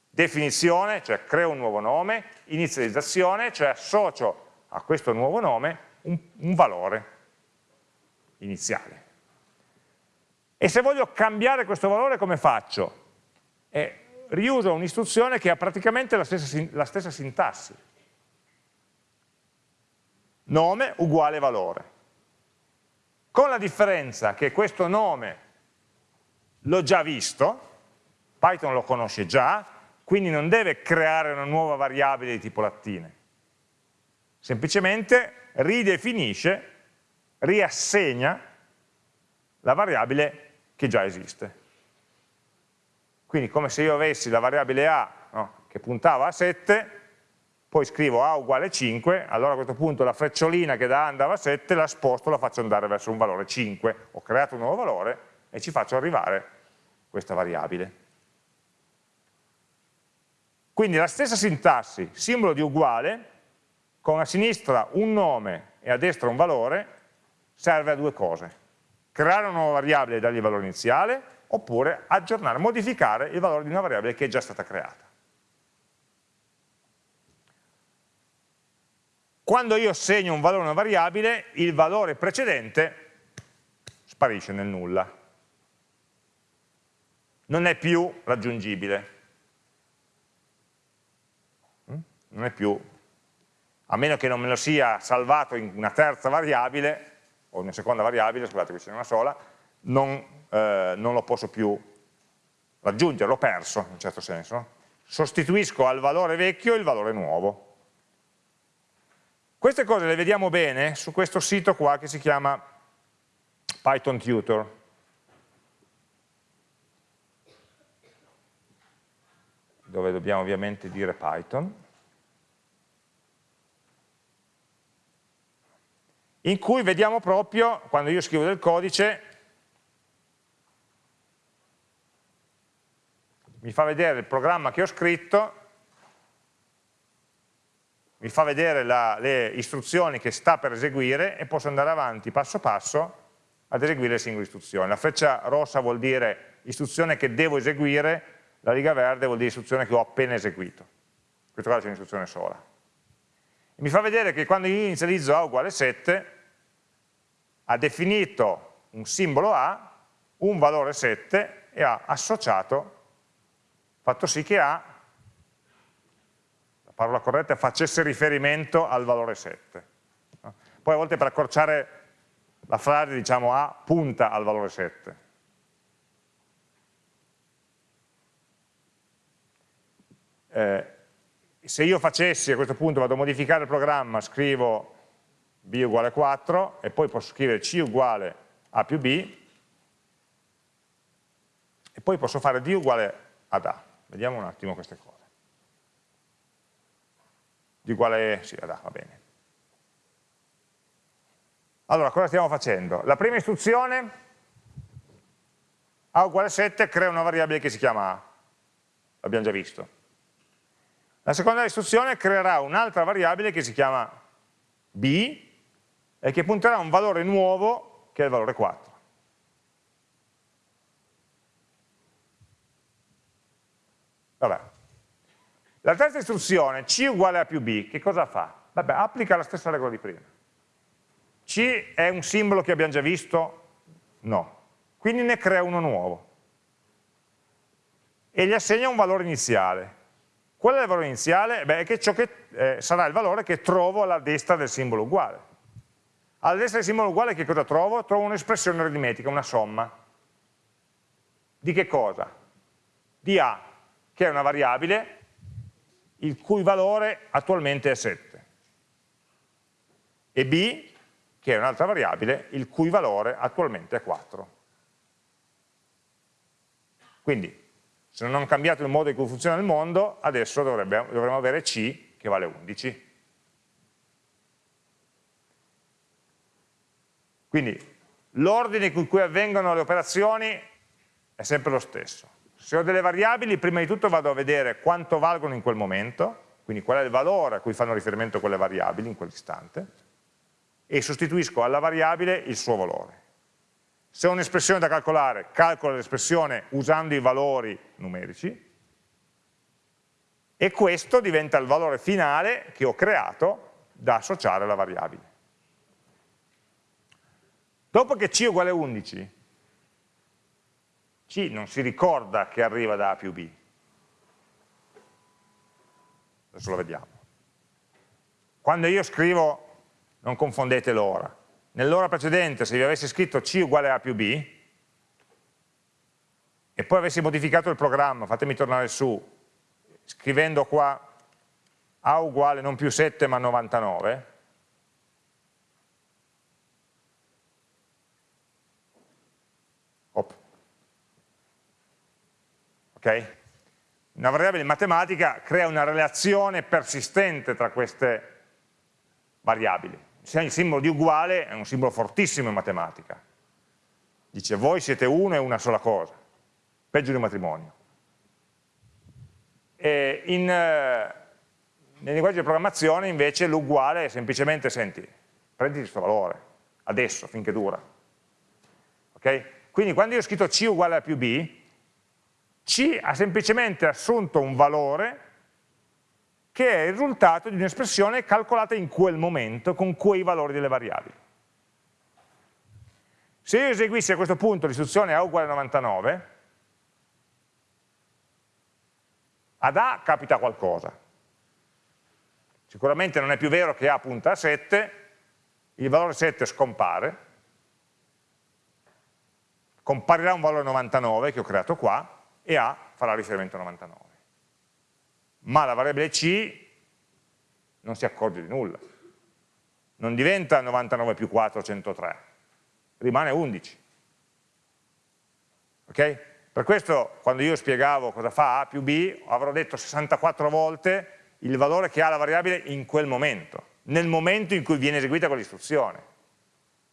Definizione, cioè creo un nuovo nome, inizializzazione, cioè associo a questo nuovo nome un, un valore iniziale. E se voglio cambiare questo valore come faccio? Eh, riuso un'istruzione che ha praticamente la stessa, la stessa sintassi nome uguale valore. Con la differenza che questo nome l'ho già visto, Python lo conosce già, quindi non deve creare una nuova variabile di tipo lattine. Semplicemente ridefinisce, riassegna la variabile che già esiste. Quindi come se io avessi la variabile A no, che puntava a 7, poi scrivo A uguale 5, allora a questo punto la frecciolina che da A andava a 7 la sposto, la faccio andare verso un valore 5, ho creato un nuovo valore e ci faccio arrivare questa variabile. Quindi la stessa sintassi, simbolo di uguale, con a sinistra un nome e a destra un valore, serve a due cose. Creare una nuova variabile e dargli il valore iniziale, oppure aggiornare, modificare il valore di una variabile che è già stata creata. Quando io segno un valore a una variabile, il valore precedente sparisce nel nulla. Non è più raggiungibile. Mm? Non è più, a meno che non me lo sia salvato in una terza variabile, o una seconda variabile, scusate qui ce n'è una sola, non, eh, non, lo posso più raggiungere, l'ho perso in un certo senso. Sostituisco al valore vecchio il valore nuovo. Queste cose le vediamo bene su questo sito qua che si chiama Python Tutor. dove dobbiamo ovviamente dire Python, in cui vediamo proprio, quando io scrivo del codice, mi fa vedere il programma che ho scritto mi fa vedere la, le istruzioni che sta per eseguire e posso andare avanti passo passo ad eseguire le singole istruzioni. La freccia rossa vuol dire istruzione che devo eseguire, la riga verde vuol dire istruzione che ho appena eseguito. In questo caso c'è un'istruzione sola. E mi fa vedere che quando io inizializzo A uguale 7, ha definito un simbolo A, un valore 7 e ha associato, fatto sì che A parola corretta, facesse riferimento al valore 7. Poi a volte per accorciare la frase diciamo A punta al valore 7. Eh, se io facessi a questo punto, vado a modificare il programma, scrivo b uguale 4 e poi posso scrivere c uguale a più b e poi posso fare d uguale ad a. Vediamo un attimo queste cose. di uguale, sì, va bene. Allora, cosa stiamo facendo? La prima istruzione, a uguale 7, crea una variabile che si chiama a, l'abbiamo già visto. La seconda istruzione creerà un'altra variabile che si chiama b e che punterà a un valore nuovo che è il valore 4. Vabbè. La terza istruzione, c uguale a più b, che cosa fa? Vabbè, applica la stessa regola di prima. C è un simbolo che abbiamo già visto? No. Quindi ne crea uno nuovo. E gli assegna un valore iniziale. Qual è il valore iniziale? Beh, è che ciò che eh, sarà il valore che trovo alla destra del simbolo uguale. Alla destra del simbolo uguale che cosa trovo? Trovo un'espressione aritmetica, una somma. Di che cosa? Di A, che è una variabile il cui valore attualmente è 7. E B, che è un'altra variabile, il cui valore attualmente è 4. Quindi, se non hanno cambiato il modo in cui funziona il mondo, adesso dovrebbe, dovremmo avere C che vale 11. Quindi, l'ordine con cui avvengono le operazioni è sempre lo stesso. Se ho delle variabili, prima di tutto vado a vedere quanto valgono in quel momento, quindi qual è il valore a cui fanno riferimento quelle variabili in quell'istante, e sostituisco alla variabile il suo valore. Se ho un'espressione da calcolare, calcolo l'espressione usando i valori numerici e questo diventa il valore finale che ho creato da associare alla variabile. Dopo che c uguale a 11, c non si ricorda che arriva da A più B. Adesso lo vediamo. Quando io scrivo non confondete l'ora. Nell'ora precedente, se vi avessi scritto C uguale A più B, e poi avessi modificato il programma, fatemi tornare su, scrivendo qua A uguale non più 7 ma 99, Op. ok? Una variabile matematica crea una relazione persistente tra queste variabili il simbolo di uguale è un simbolo fortissimo in matematica. Dice voi siete uno e una sola cosa, peggio di un matrimonio. E in, eh, nel linguaggio di programmazione invece l'uguale è semplicemente, senti, prendi questo valore, adesso, finché dura. Okay? Quindi quando io ho scritto C uguale a più B, C ha semplicemente assunto un valore che è il risultato di un'espressione calcolata in quel momento con quei valori delle variabili. Se io eseguissi a questo punto l'istruzione A uguale a 99, ad A capita qualcosa. Sicuramente non è più vero che A punta a 7, il valore 7 scompare, comparirà un valore 99 che ho creato qua e A farà riferimento a 99 ma la variabile c non si accorge di nulla. Non diventa 99 più 4, 103, rimane 11. Ok? Per questo quando io spiegavo cosa fa A più B, avrò detto 64 volte il valore che ha la variabile in quel momento, nel momento in cui viene eseguita quell'istruzione.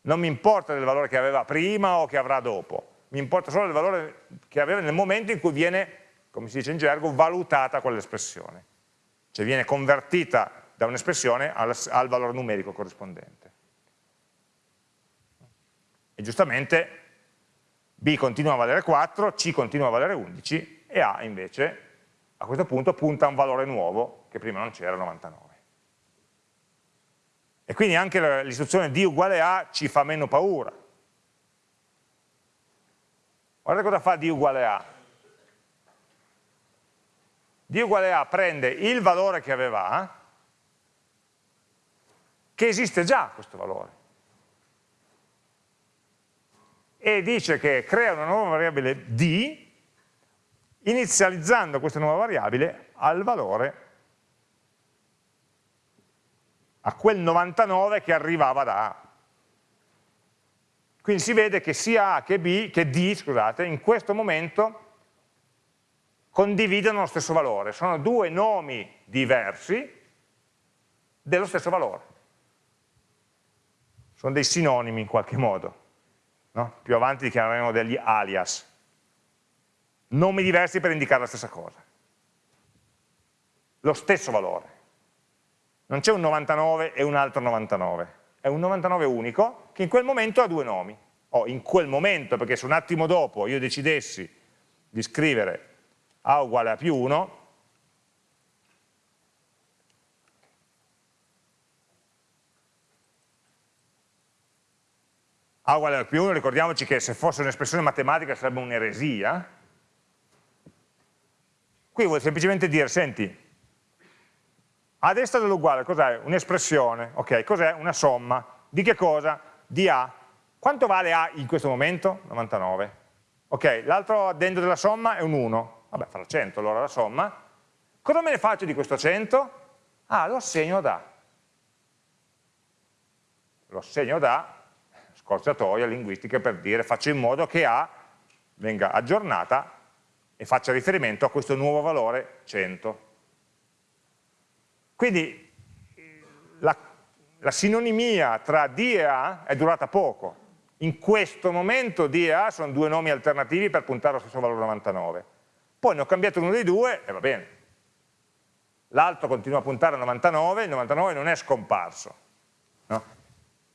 Non mi importa del valore che aveva prima o che avrà dopo, mi importa solo del valore che aveva nel momento in cui viene come si dice in gergo, valutata quell'espressione, cioè viene convertita da un'espressione al, al valore numerico corrispondente. E giustamente B continua a valere 4, C continua a valere 11 e A invece a questo punto punta a un valore nuovo che prima non c'era, 99. E quindi anche l'istruzione D uguale A ci fa meno paura. Guardate cosa fa D uguale A d uguale a prende il valore che aveva A, che esiste già questo valore, e dice che crea una nuova variabile d, inizializzando questa nuova variabile al valore, a quel 99 che arrivava da A. Quindi si vede che sia A che, B, che D scusate, in questo momento condividono lo stesso valore, sono due nomi diversi dello stesso valore. Sono dei sinonimi in qualche modo. No? Più avanti chiameremo degli alias. Nomi diversi per indicare la stessa cosa. Lo stesso valore. Non c'è un 99 e un altro 99. È un 99 unico che in quel momento ha due nomi. O in quel momento, perché se un attimo dopo io decidessi di scrivere A uguale a più 1, A uguale a più 1, ricordiamoci che se fosse un'espressione matematica sarebbe un'eresia, qui vuol semplicemente dire, senti, a destra dell'uguale cos'è? Un'espressione, ok, cos'è? Una somma, di che cosa? Di A. Quanto vale A in questo momento? 99. Ok, l'altro addendo della somma è un 1, vabbè farà 100 allora la somma. Cosa me ne faccio di questo 100? Ah, lo assegno ad A. Lo assegno ad A scorciatoia linguistica per dire faccio in modo che A venga aggiornata e faccia riferimento a questo nuovo valore 100. Quindi la, la sinonimia tra D e A è durata poco. In questo momento D e A sono due nomi alternativi per puntare allo stesso valore 99. Poi ne ho cambiato uno dei due e va bene. L'altro continua a puntare a 99, il 99 non è scomparso. No?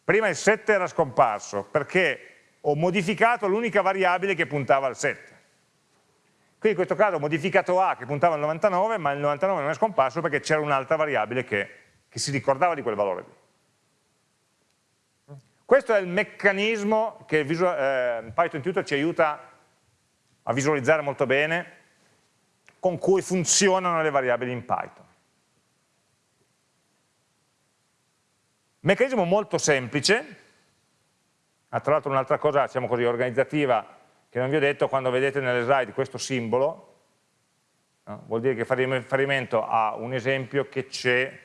Prima il 7 era scomparso perché ho modificato l'unica variabile che puntava al 7. Qui in questo caso ho modificato A che puntava al 99, ma il 99 non è scomparso perché c'era un'altra variabile che, che, si ricordava di quel valore lì. Questo è il meccanismo che eh, Python Tutor ci aiuta a visualizzare molto bene con cui funzionano le variabili in Python. Meccanismo molto semplice, ah, tra l'altro un'altra cosa, diciamo così, organizzativa, che non vi ho detto, quando vedete nelle slide questo simbolo, no? vuol dire che fa riferimento a un esempio che c'è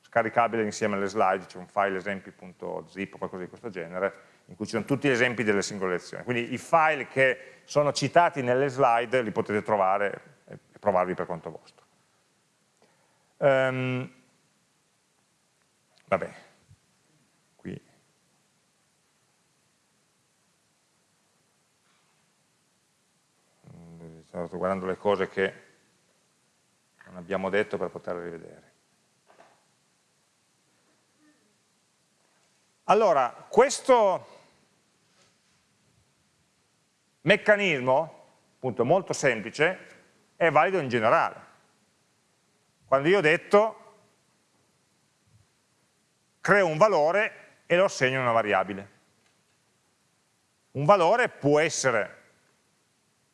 scaricabile insieme alle slide, c'è un file esempi.zip o qualcosa di questo genere, in cui ci sono tutti gli esempi delle singole lezioni. Quindi i file che sono citati nelle slide li potete trovare provarli per conto vostro. Um, vabbè, sto guardando le cose che non abbiamo detto per poterle rivedere. Allora, questo meccanismo, appunto molto semplice, è valido in generale. Quando io ho detto creo un valore e lo assegno a una variabile. Un valore può essere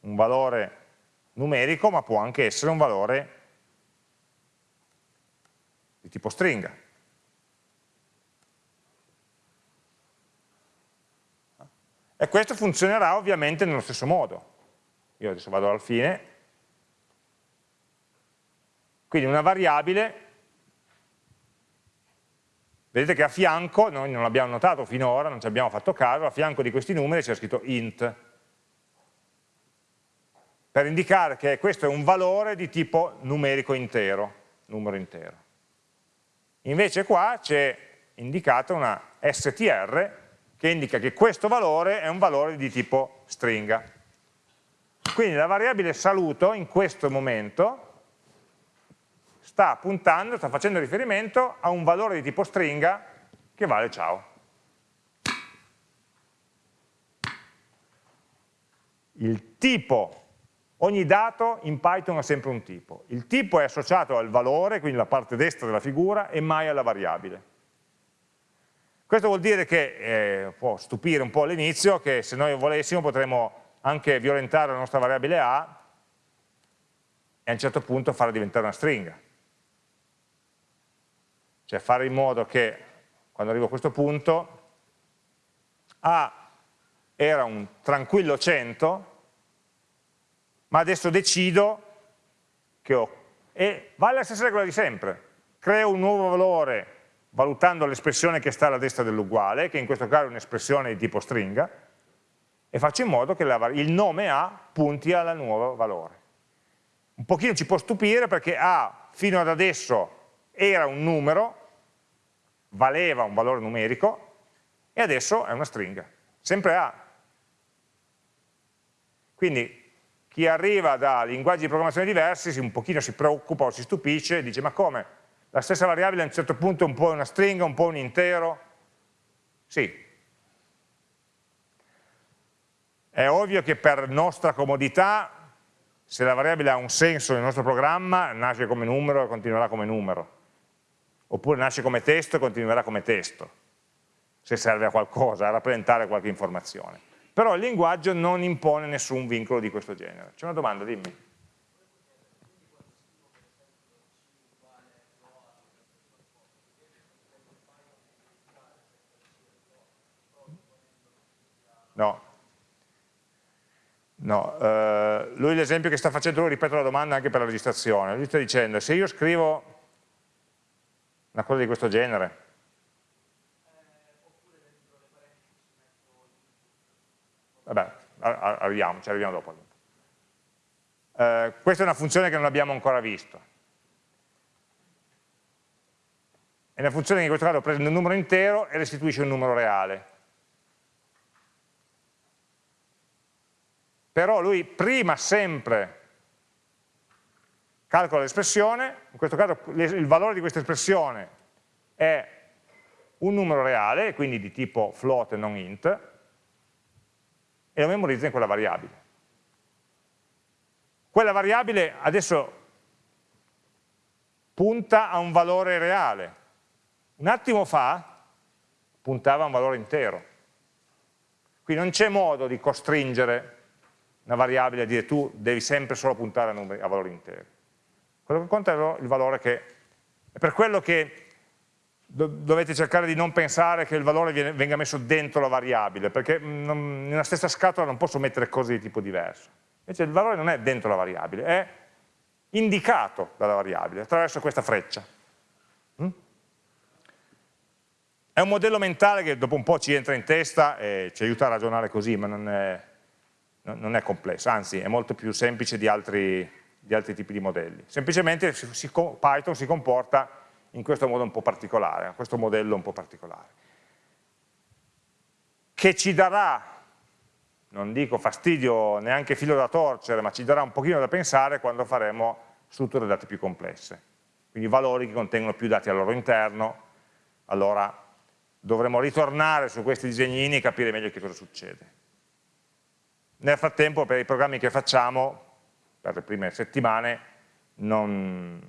un valore numerico, ma può anche essere un valore di tipo stringa. E questo funzionerà ovviamente nello stesso modo. Io adesso vado alla fine. Quindi una variabile, vedete che a fianco, noi non l'abbiamo notato finora, non ci abbiamo fatto caso, a fianco di questi numeri c'è scritto int per indicare che questo è un valore di tipo numerico intero, numero intero. Invece qua c'è indicata una str che indica che questo valore è un valore di tipo stringa. Quindi la variabile saluto in questo momento sta puntando, sta facendo riferimento a un valore di tipo stringa che vale ciao. Il tipo Ogni dato in Python ha sempre un tipo. Il tipo è associato al valore, quindi la parte destra della figura, e mai alla variabile. Questo vuol dire che, eh, può stupire un po' all'inizio, che se noi volessimo potremmo anche violentare la nostra variabile A e a un certo punto farla diventare una stringa. Cioè fare in modo che, quando arrivo a questo punto, A era un tranquillo 100, ma adesso decido che ho, e vale la stessa regola di sempre, creo un nuovo valore valutando l'espressione che sta alla destra dell'uguale, che in questo caso è un'espressione di tipo stringa, e faccio in modo che la, il nome A punti al nuovo valore. Un pochino ci può stupire perché A fino ad adesso era un numero, valeva un valore numerico e adesso è una stringa, sempre A. Quindi chi arriva da linguaggi di programmazione diversi un pochino si preoccupa o si stupisce e dice ma come? La stessa variabile a un certo punto è un po' una stringa, un po' un intero? Sì. È ovvio che per nostra comodità se la variabile ha un senso nel nostro programma, nasce come numero e continuerà come numero. Oppure nasce come testo e continuerà come testo, se serve a qualcosa, a rappresentare qualche informazione. Però il linguaggio non impone nessun vincolo di questo genere. C'è una domanda, dimmi. No, No, eh, lui l'esempio che sta facendo, lui ripeto la domanda anche per la registrazione, lui sta dicendo se io scrivo una cosa di questo genere, vabbè, arriviamo, ci arriviamo dopo. Eh, questa è una funzione che non abbiamo ancora visto. È una funzione che in questo caso prende un numero intero e restituisce un numero reale. però lui prima sempre calcola l'espressione, in questo caso il valore di questa espressione è un numero reale, quindi di tipo float e non int, e lo memorizza in quella variabile. Quella variabile adesso punta a un valore reale. Un attimo fa puntava a un valore intero. Quindi non c'è modo di costringere una variabile e dire tu devi sempre solo puntare a, numeri, a valori interi. Quello che conta è il valore che... È per quello che dovete cercare di non pensare che il valore viene, venga messo dentro la variabile, perché non, nella stessa scatola non posso mettere cose di tipo diverso. Invece il valore non è dentro la variabile, è indicato dalla variabile attraverso questa freccia. Mm? È un modello mentale che dopo un po' ci entra in testa e ci aiuta a ragionare così, ma non è, non è complesso, anzi è molto più semplice di altri, di altri tipi di modelli. Semplicemente si, Python si comporta in questo modo un po' particolare, questo modello un po' particolare, che ci darà, non dico fastidio neanche filo da torcere, ma ci darà un pochino da pensare quando faremo strutture dati più complesse, quindi valori che contengono più dati al loro interno, allora dovremo ritornare su questi disegnini e capire meglio che cosa succede. Nel frattempo per i programmi che facciamo, per le prime settimane, non,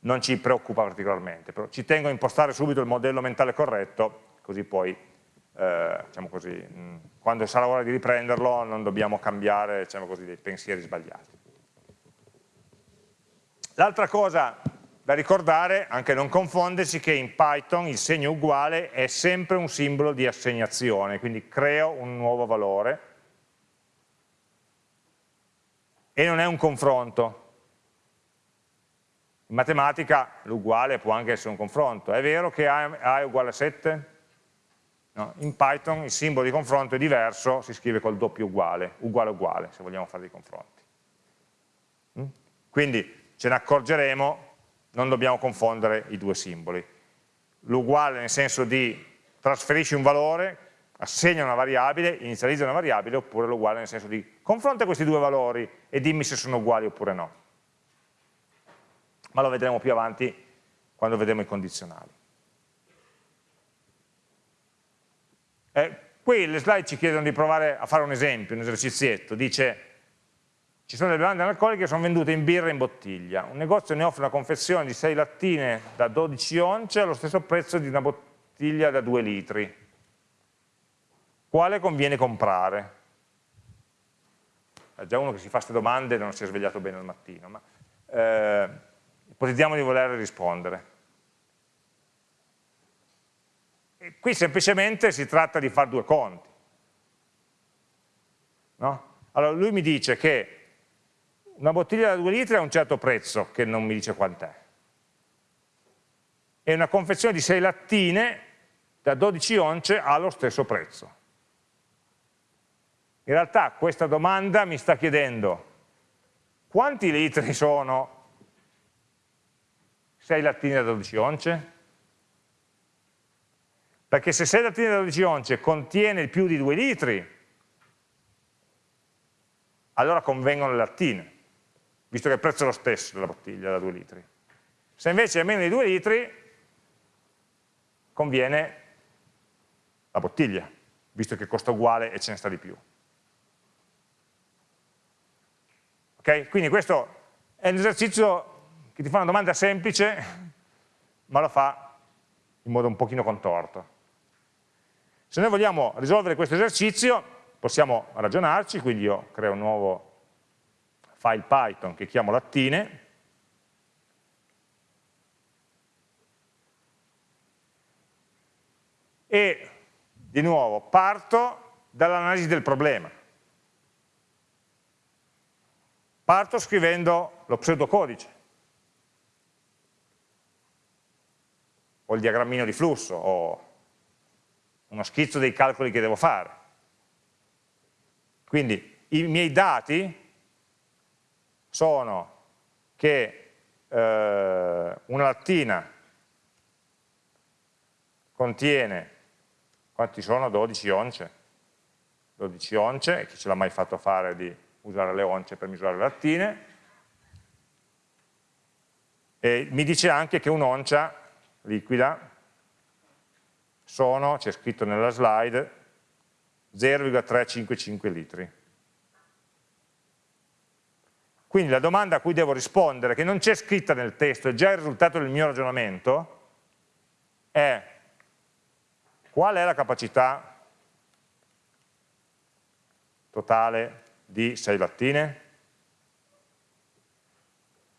non ci preoccupa particolarmente, però ci tengo a impostare subito il modello mentale corretto, così poi, eh, diciamo così, quando sarà ora di riprenderlo non dobbiamo cambiare diciamo così, dei pensieri sbagliati. L'altra cosa da ricordare, anche non confondersi, che in Python il segno uguale è sempre un simbolo di assegnazione, quindi creo un nuovo valore, e non è un confronto. In matematica l'uguale può anche essere un confronto. È vero che A è uguale a 7? No, in Python il simbolo di confronto è diverso, si scrive col doppio uguale, uguale uguale, se vogliamo fare dei confronti. Mm? Quindi ce ne accorgeremo, non dobbiamo confondere i due simboli. L'uguale nel senso di trasferisci un valore, assegna una variabile, inizializza una variabile, oppure l'uguale nel senso di confronta questi due valori e dimmi se sono uguali oppure no. Ma lo vedremo più avanti quando vedremo i condizionali. Eh, qui le slide ci chiedono di provare a fare un esempio, un esercizietto, dice ci sono delle bevande analcoliche che sono vendute in birra in bottiglia, un negozio ne offre una confezione di 6 lattine da 12 once allo stesso prezzo di una bottiglia da 2 litri, quale conviene comprare? È già uno che si fa queste domande e non si è svegliato bene al mattino, ma eh, ipotizziamo di voler rispondere. E qui semplicemente si tratta di fare due conti. No? Allora lui mi dice che una bottiglia da 2 litri ha un certo prezzo, che non mi dice quant'è, e una confezione di 6 lattine da 12 once ha lo stesso prezzo. In realtà questa domanda mi sta chiedendo quanti litri sono 6 lattine da 12 once? Perché se 6 lattine da 12 once contiene più di 2 litri, allora convengono le lattine, visto che il prezzo è lo stesso della bottiglia da 2 litri. Se invece è meno di 2 litri, conviene la bottiglia, visto che costa uguale e ce ne sta di più. Ok? Quindi questo è un esercizio che ti fa una domanda semplice, ma lo fa in modo un pochino contorto. Se noi vogliamo risolvere questo esercizio, possiamo ragionarci, quindi io creo un nuovo file Python che chiamo lattine, e di nuovo parto dall'analisi del problema. Parto scrivendo lo pseudocodice, o il diagrammino di flusso, o uno schizzo dei calcoli che devo fare. Quindi i miei dati sono che eh, una lattina contiene quanti sono? 12 once 12 once, chi ce l'ha mai fatto fare di usare le once per misurare le lattine e mi dice anche che un'oncia liquida sono, c'è scritto nella slide, 0,355 litri. Quindi la domanda a cui devo rispondere, che non c'è scritta nel testo, è già il risultato del mio ragionamento, è Qual è la capacità totale di 6 lattine?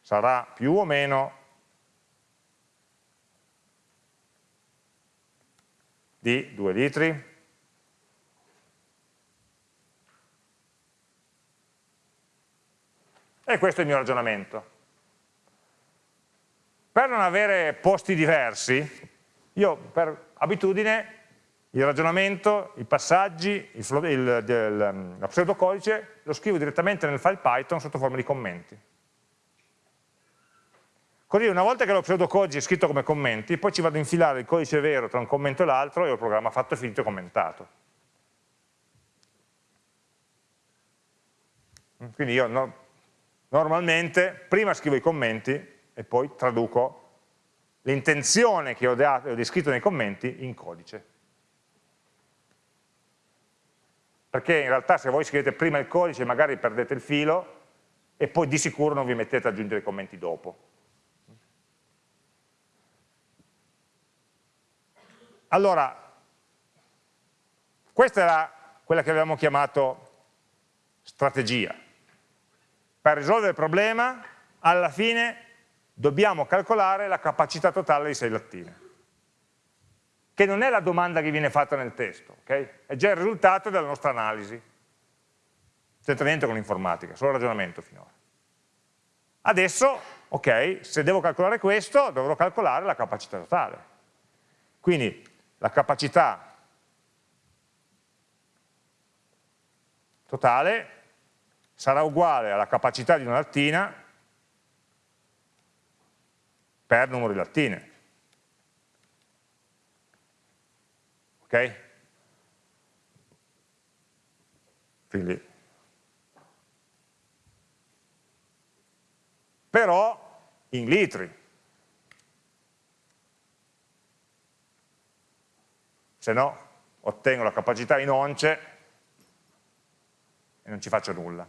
Sarà più o meno di 2 litri? E questo è il mio ragionamento. Per non avere posti diversi, io per abitudine il ragionamento, i passaggi, il, il, il, il, lo pseudocodice lo scrivo direttamente nel file Python sotto forma di commenti. Così una volta che lo pseudocodice è scritto come commenti, poi ci vado a infilare il codice vero tra un commento e l'altro e ho il programma fatto, finito e commentato. Quindi io no, normalmente prima scrivo i commenti e poi traduco l'intenzione che ho descritto nei commenti in codice. Perché in realtà se voi scrivete prima il codice magari perdete il filo e poi di sicuro non vi mettete ad aggiungere i commenti dopo. Allora, questa era quella che avevamo chiamato strategia. Per risolvere il problema, alla fine dobbiamo calcolare la capacità totale di 6 lattine che non è la domanda che viene fatta nel testo, okay? è già il risultato della nostra analisi. C'entra niente con l'informatica, solo ragionamento finora. Adesso, ok, se devo calcolare questo, dovrò calcolare la capacità totale. Quindi la capacità totale sarà uguale alla capacità di una lattina per numero di lattine. Ok? Quindi, però in litri, se no ottengo la capacità in once e non ci faccio nulla.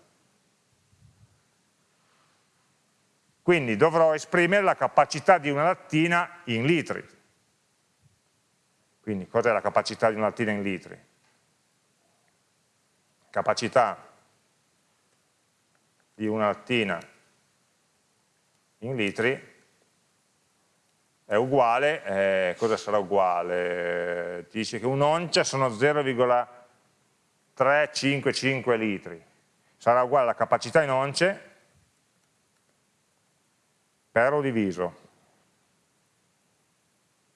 Quindi dovrò esprimere la capacità di una lattina in litri. Quindi cos'è la capacità di una lattina in litri? Capacità di una lattina in litri è uguale, eh, cosa sarà uguale? Ti dice che un'oncia sono 0,355 litri, sarà uguale alla capacità in once per o diviso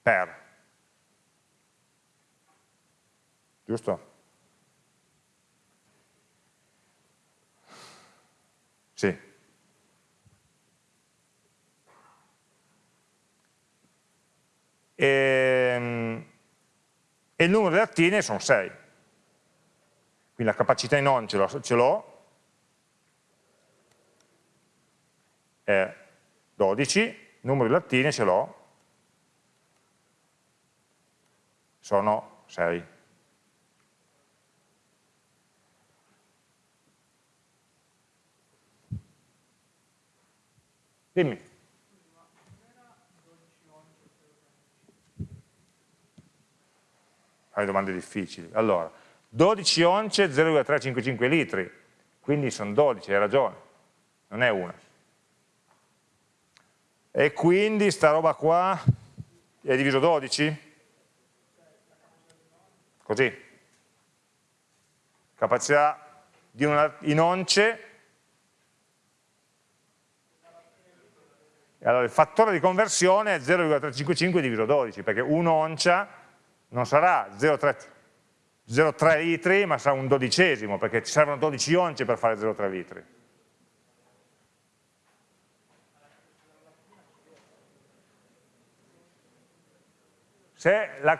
per giusto? Sì. E, ehm, e il numero di lattine sono 6. Quindi la capacità in on ce l'ho, è 12, il numero di lattine ce l'ho, sono 6. Dimmi. Fai domande difficili. Allora, 12 once 0,355 litri, quindi sono 12, hai ragione, non è una. E quindi sta roba qua è diviso 12? Così. Capacità di una, in once allora il fattore di conversione è 0,355 diviso 12, perché un'oncia non sarà 0,3 litri, ma sarà un dodicesimo, perché ci servono 12 once per fare 0,3 litri. Se la...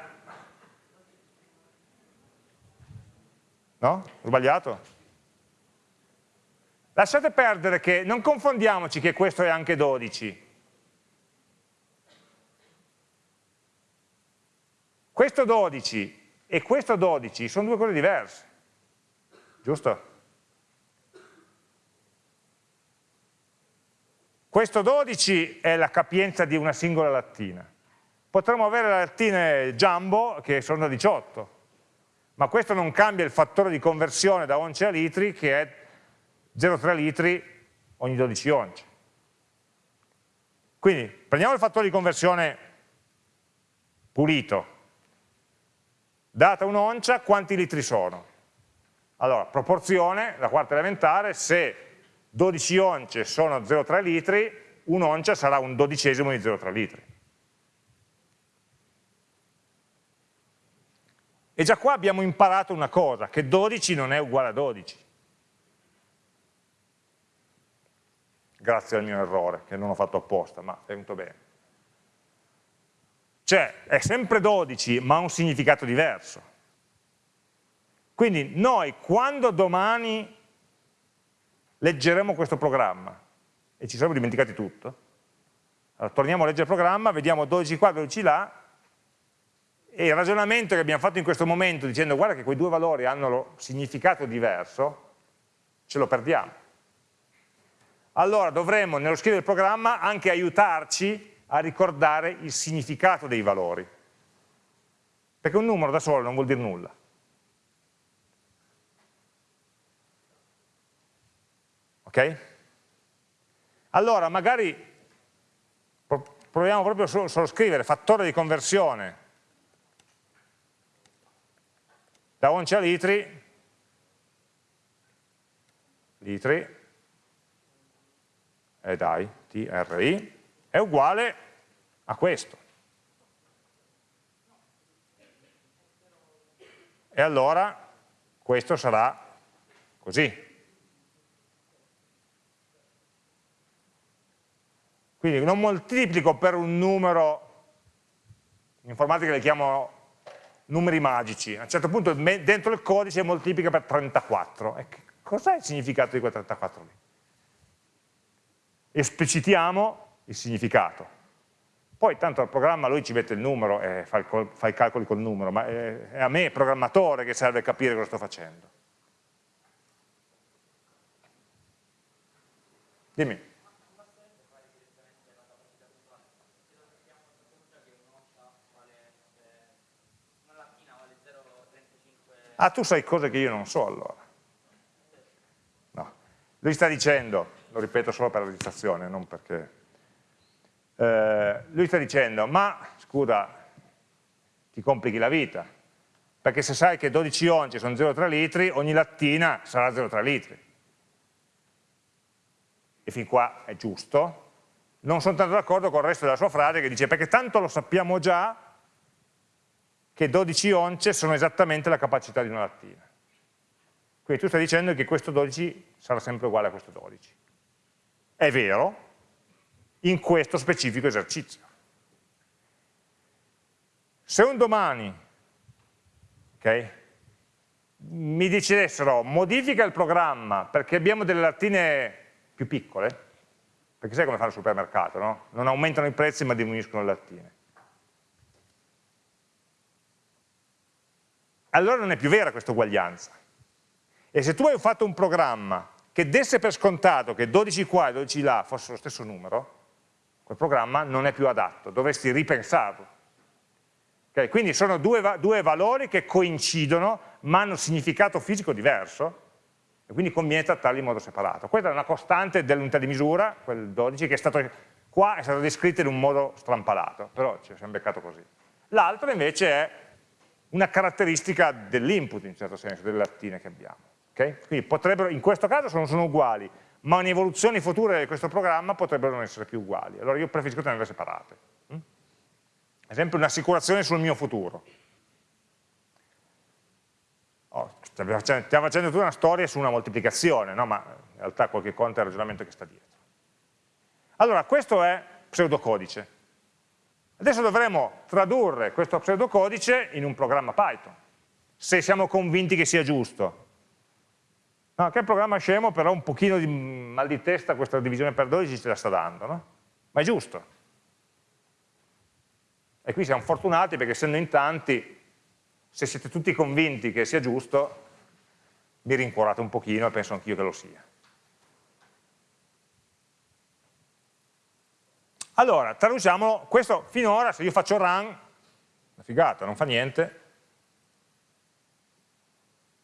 No? Ho sbagliato? Lasciate perdere che non confondiamoci che questo è anche 12. Questo 12 e questo 12 sono due cose diverse, giusto? Questo 12 è la capienza di una singola lattina. Potremmo avere lattine jumbo che sono da 18, ma questo non cambia il fattore di conversione da once a litri che è 0,3 litri ogni 12 once. Quindi prendiamo il fattore di conversione pulito, data un'oncia, quanti litri sono? Allora, proporzione, la quarta elementare, se 12 once sono 0,3 litri, un'oncia sarà un dodicesimo di 0,3 litri. E già qua abbiamo imparato una cosa, che 12 non è uguale a 12. Grazie al mio errore, che non ho fatto apposta, ma è venuto bene. Cioè, è sempre 12, ma ha un significato diverso. Quindi noi, quando domani leggeremo questo programma, e ci saremo dimenticati tutto, allora, torniamo a leggere il programma, vediamo 12 qua, 12 là, e il ragionamento che abbiamo fatto in questo momento dicendo guarda che quei due valori hanno significato diverso, ce lo perdiamo. Allora dovremmo nello scrivere il programma anche aiutarci a ricordare il significato dei valori. Perché un numero da solo non vuol dire nulla. Ok? Allora, magari proviamo proprio solo, solo scrivere fattore di conversione da once a litri, litri, e eh dai, TRI, è uguale a questo. E allora questo sarà così. Quindi non moltiplico per un numero, in informatica li chiamo numeri magici, a un certo punto dentro il codice moltiplica per 34. E cos'è il significato di quel 34 lì? Esplicitiamo il significato. Poi tanto al programma lui ci mette il numero e fa, il, fa i calcoli col numero, ma è, è a me, programmatore, che serve capire cosa sto facendo. Dimmi. Ah, tu sai cose che io non so allora. No. Lui sta dicendo, lo ripeto solo per la registrazione, non perché eh, lui sta dicendo, ma scusa, ti complichi la vita, perché se sai che 12 once sono 0,3 litri, ogni lattina sarà 0,3 litri. E fin qua è giusto. Non sono tanto d'accordo con il resto della sua frase che dice, perché tanto lo sappiamo già che 12 once sono esattamente la capacità di una lattina. Quindi tu stai dicendo che questo 12 sarà sempre uguale a questo 12. È vero, in questo specifico esercizio. Se un domani Okay? Mi dicessero modifica il programma perché abbiamo delle lattine più piccole, perché sai come fa il supermercato, no? Non aumentano i prezzi ma diminuiscono le lattine. Allora non è più vera questa uguaglianza. E se tu hai fatto un programma che desse per scontato che 12 qua e 12 là fossero lo stesso numero, quel programma non è più adatto, dovresti ripensarlo. Okay, quindi sono due, due, valori che coincidono ma hanno significato fisico diverso e quindi conviene trattarli in modo separato. Questa è una costante dell'unità di misura, quel 12, che è stato, qua è stato descritto in un modo strampalato, però ci siamo beccato così. L'altro invece è una caratteristica dell'input in un certo senso, delle lattine che abbiamo. Okay? Quindi potrebbero, in questo caso sono, sono uguali, ma in evoluzioni future di questo programma potrebbero non essere più uguali. Allora io preferisco tenerle separate. Mm? Ad esempio un'assicurazione sul mio futuro. Oh, stiamo facendo tutta una storia su una moltiplicazione, no? ma in realtà qualche conto è il ragionamento che sta dietro. Allora, questo è pseudocodice. Adesso dovremo tradurre questo pseudocodice in un programma Python, se siamo convinti che sia giusto. No, che programma scemo, però un pochino di mal di testa questa divisione per 12 ce la sta dando, no? Ma è giusto. E qui siamo fortunati perché essendo in tanti, se siete tutti convinti che sia giusto, mi rincuorate un pochino e penso anch'io che lo sia. Allora, traduciamo questo finora, se io faccio run, una figata, non fa niente,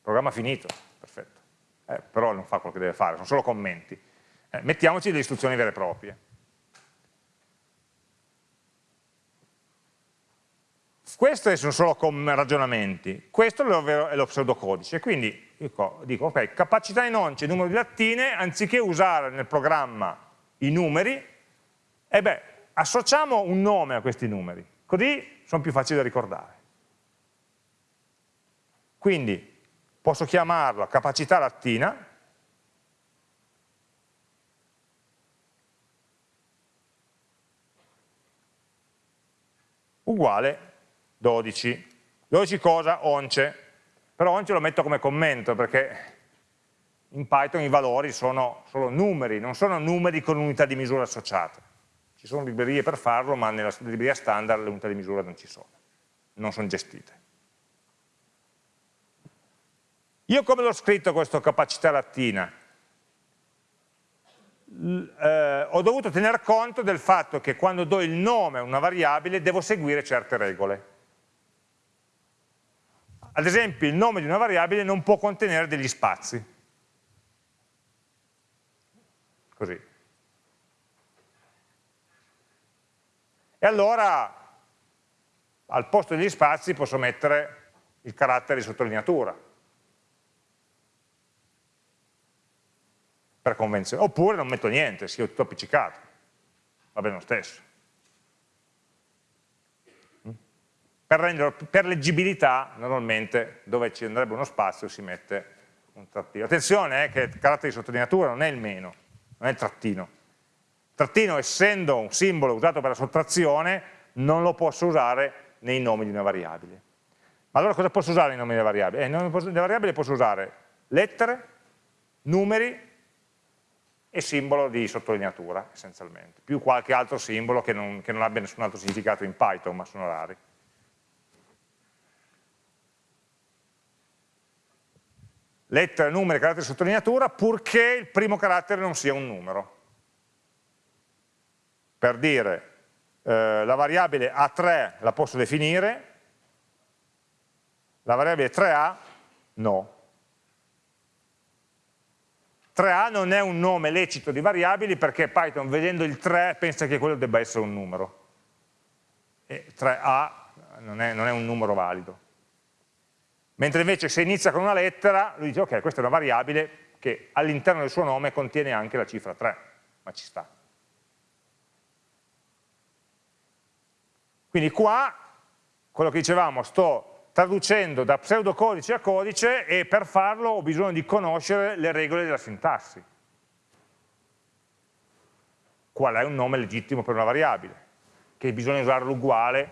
programma finito, perfetto, eh, però non fa quello che deve fare, sono solo commenti. Eh, mettiamoci delle istruzioni vere e proprie. Questi sono solo ragionamenti, questo è lo pseudocodice, quindi dico, dico ok, capacità in once, numero di lattine, anziché usare nel programma i numeri, e beh, associamo un nome a questi numeri, così sono più facili da ricordare. Quindi posso chiamarlo capacità lattina, uguale 12. 12 cosa? Once. Però once lo metto come commento perché in Python i valori sono solo numeri, non sono numeri con unità di misura associate. Ci sono librerie per farlo, ma nella libreria standard le unità di misura non ci sono, non sono gestite. Io come l'ho scritto questo capacità lattina? Eh, ho dovuto tener conto del fatto che quando do il nome a una variabile devo seguire certe regole. Ad esempio il nome di una variabile non può contenere degli spazi. Così. E allora al posto degli spazi posso mettere il carattere di sottolineatura. Per convenzione. Oppure non metto niente, sia tutto appiccicato. Va bene lo stesso. Per, renderlo, per leggibilità, normalmente, dove ci andrebbe uno spazio si mette un trattino. Attenzione eh, che il carattere di sottolineatura non è il meno, non è il trattino Trattino, essendo un simbolo usato per la sottrazione, non lo posso usare nei nomi di una variabile. Ma allora cosa posso usare nei nomi delle variabili? Eh, nei nomi delle variabili posso usare lettere, numeri e simbolo di sottolineatura, essenzialmente, più qualche altro simbolo che non, che non abbia nessun altro significato in Python, ma sono rari. Lettere, numeri, carattere sottolineatura, purché il primo carattere non sia un numero per dire eh, la variabile A3 la posso definire, la variabile 3A no. 3A non è un nome lecito di variabili perché Python vedendo il 3 pensa che quello debba essere un numero. E 3A non è, non è un numero valido. Mentre invece se inizia con una lettera, lui dice ok, questa è una variabile che all'interno del suo nome contiene anche la cifra 3, ma ci sta. Quindi qua, quello che dicevamo, sto traducendo da pseudocodice a codice e per farlo ho bisogno di conoscere le regole della sintassi. Qual è un nome legittimo per una variabile? Che bisogna usarlo uguale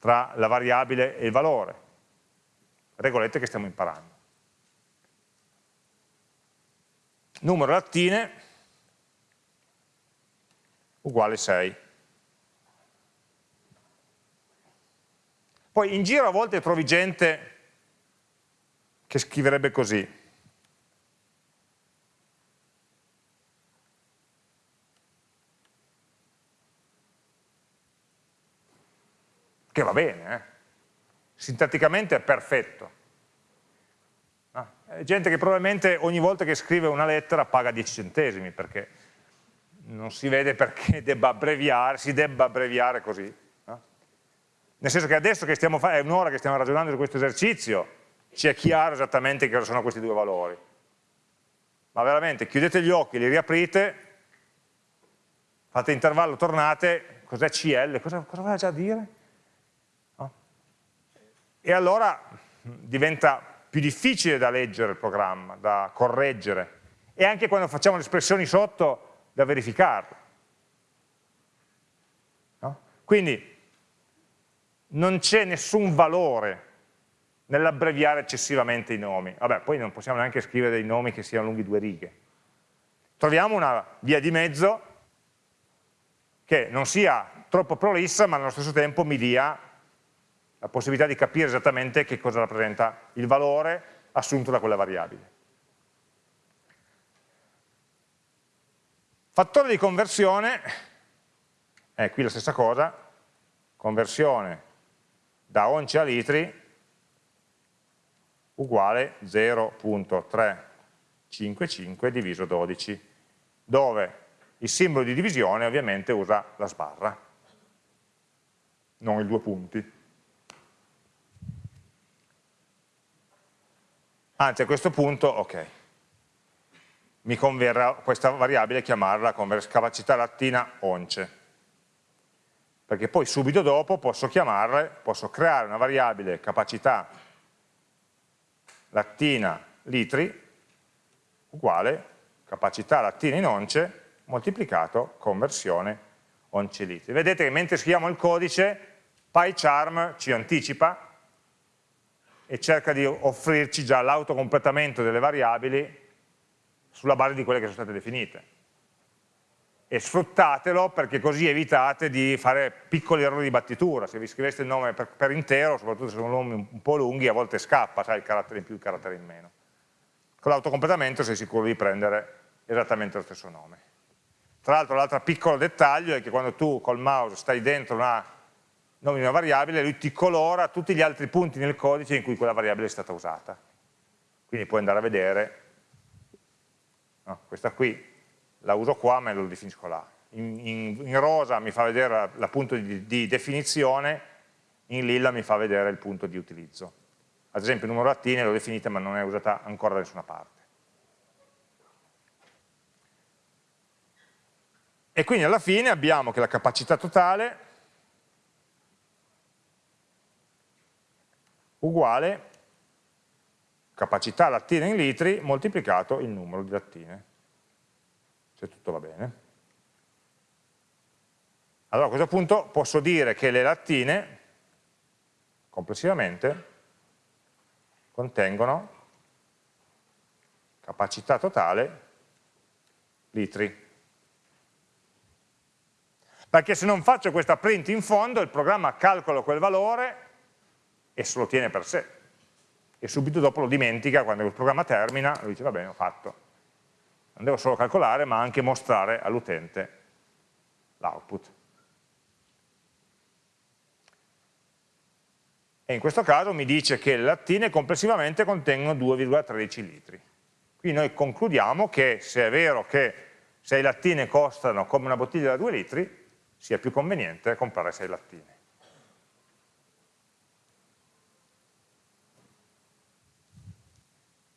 tra la variabile e il valore, regolette che stiamo imparando. Numero lattine uguale 6. Poi in giro a volte trovi gente che scriverebbe così. Che va bene, eh? sintatticamente è perfetto. Ah, gente che probabilmente ogni volta che scrive una lettera paga 10 centesimi perché non si vede perché debba abbreviare, si debba abbreviare così. Nel senso che adesso che stiamo è un'ora che stiamo ragionando di questo esercizio, ci è chiaro esattamente che cosa sono questi due valori. Ma veramente, chiudete gli occhi, li riaprite, fate intervallo, tornate, cos'è CL? Cosa, cosa voleva già dire? No? E allora diventa più difficile da leggere il programma, da correggere, e anche quando facciamo le espressioni sotto, da verificarle. No? Quindi, non c'è nessun valore nell'abbreviare eccessivamente i nomi. Vabbè, poi non possiamo neanche scrivere dei nomi che siano lunghi due righe. Troviamo una via di mezzo che non sia troppo prolissa, ma allo stesso tempo mi dia la possibilità di capire esattamente che cosa rappresenta il valore assunto da quella variabile. Fattore di conversione, è qui la stessa cosa, conversione da once a litri uguale 0.355 diviso 12, dove il simbolo di divisione ovviamente usa la sbarra, non i due punti. Anzi a questo punto, ok, mi converrà questa variabile chiamarla capacità lattina once perché poi subito dopo posso chiamarle, posso creare una variabile capacità lattina litri uguale capacità lattina in once moltiplicato conversione once litri. Vedete che mentre scriviamo il codice PyCharm ci anticipa e cerca di offrirci già l'autocompletamento delle variabili sulla base di quelle che sono state definite e sfruttatelo perché così evitate di fare piccoli errori di battitura, se vi scriveste il nome per, per intero, soprattutto se sono nomi un po' lunghi, a volte scappa, sai, il carattere in più, il carattere in meno. Con l'autocompletamento sei sicuro di prendere esattamente lo stesso nome. Tra l'altro l'altro piccolo dettaglio è che quando tu col mouse stai dentro una nome di una variabile, lui ti colora tutti gli altri punti nel codice in cui quella variabile è stata usata. Quindi puoi andare a vedere, no, questa qui la uso qua ma lo definisco là. In, in, in rosa mi fa vedere la punto di, di, definizione, in lilla mi fa vedere il punto di utilizzo. Ad esempio il numero lattine l'ho definita ma non è usata ancora da nessuna parte. E quindi alla fine abbiamo che la capacità totale uguale capacità lattine in litri moltiplicato il numero di lattine se tutto va bene. Allora a questo punto posso dire che le lattine complessivamente contengono capacità totale litri. Perché se non faccio questa print in fondo il programma calcola quel valore e se lo tiene per sé e subito dopo lo dimentica quando il programma termina, lo dice va bene ho fatto non devo solo calcolare ma anche mostrare all'utente l'output. E in questo caso mi dice che le lattine complessivamente contengono 2,13 litri. Quindi noi concludiamo che se è vero che 6 lattine costano come una bottiglia da 2 litri, sia più conveniente comprare 6 lattine.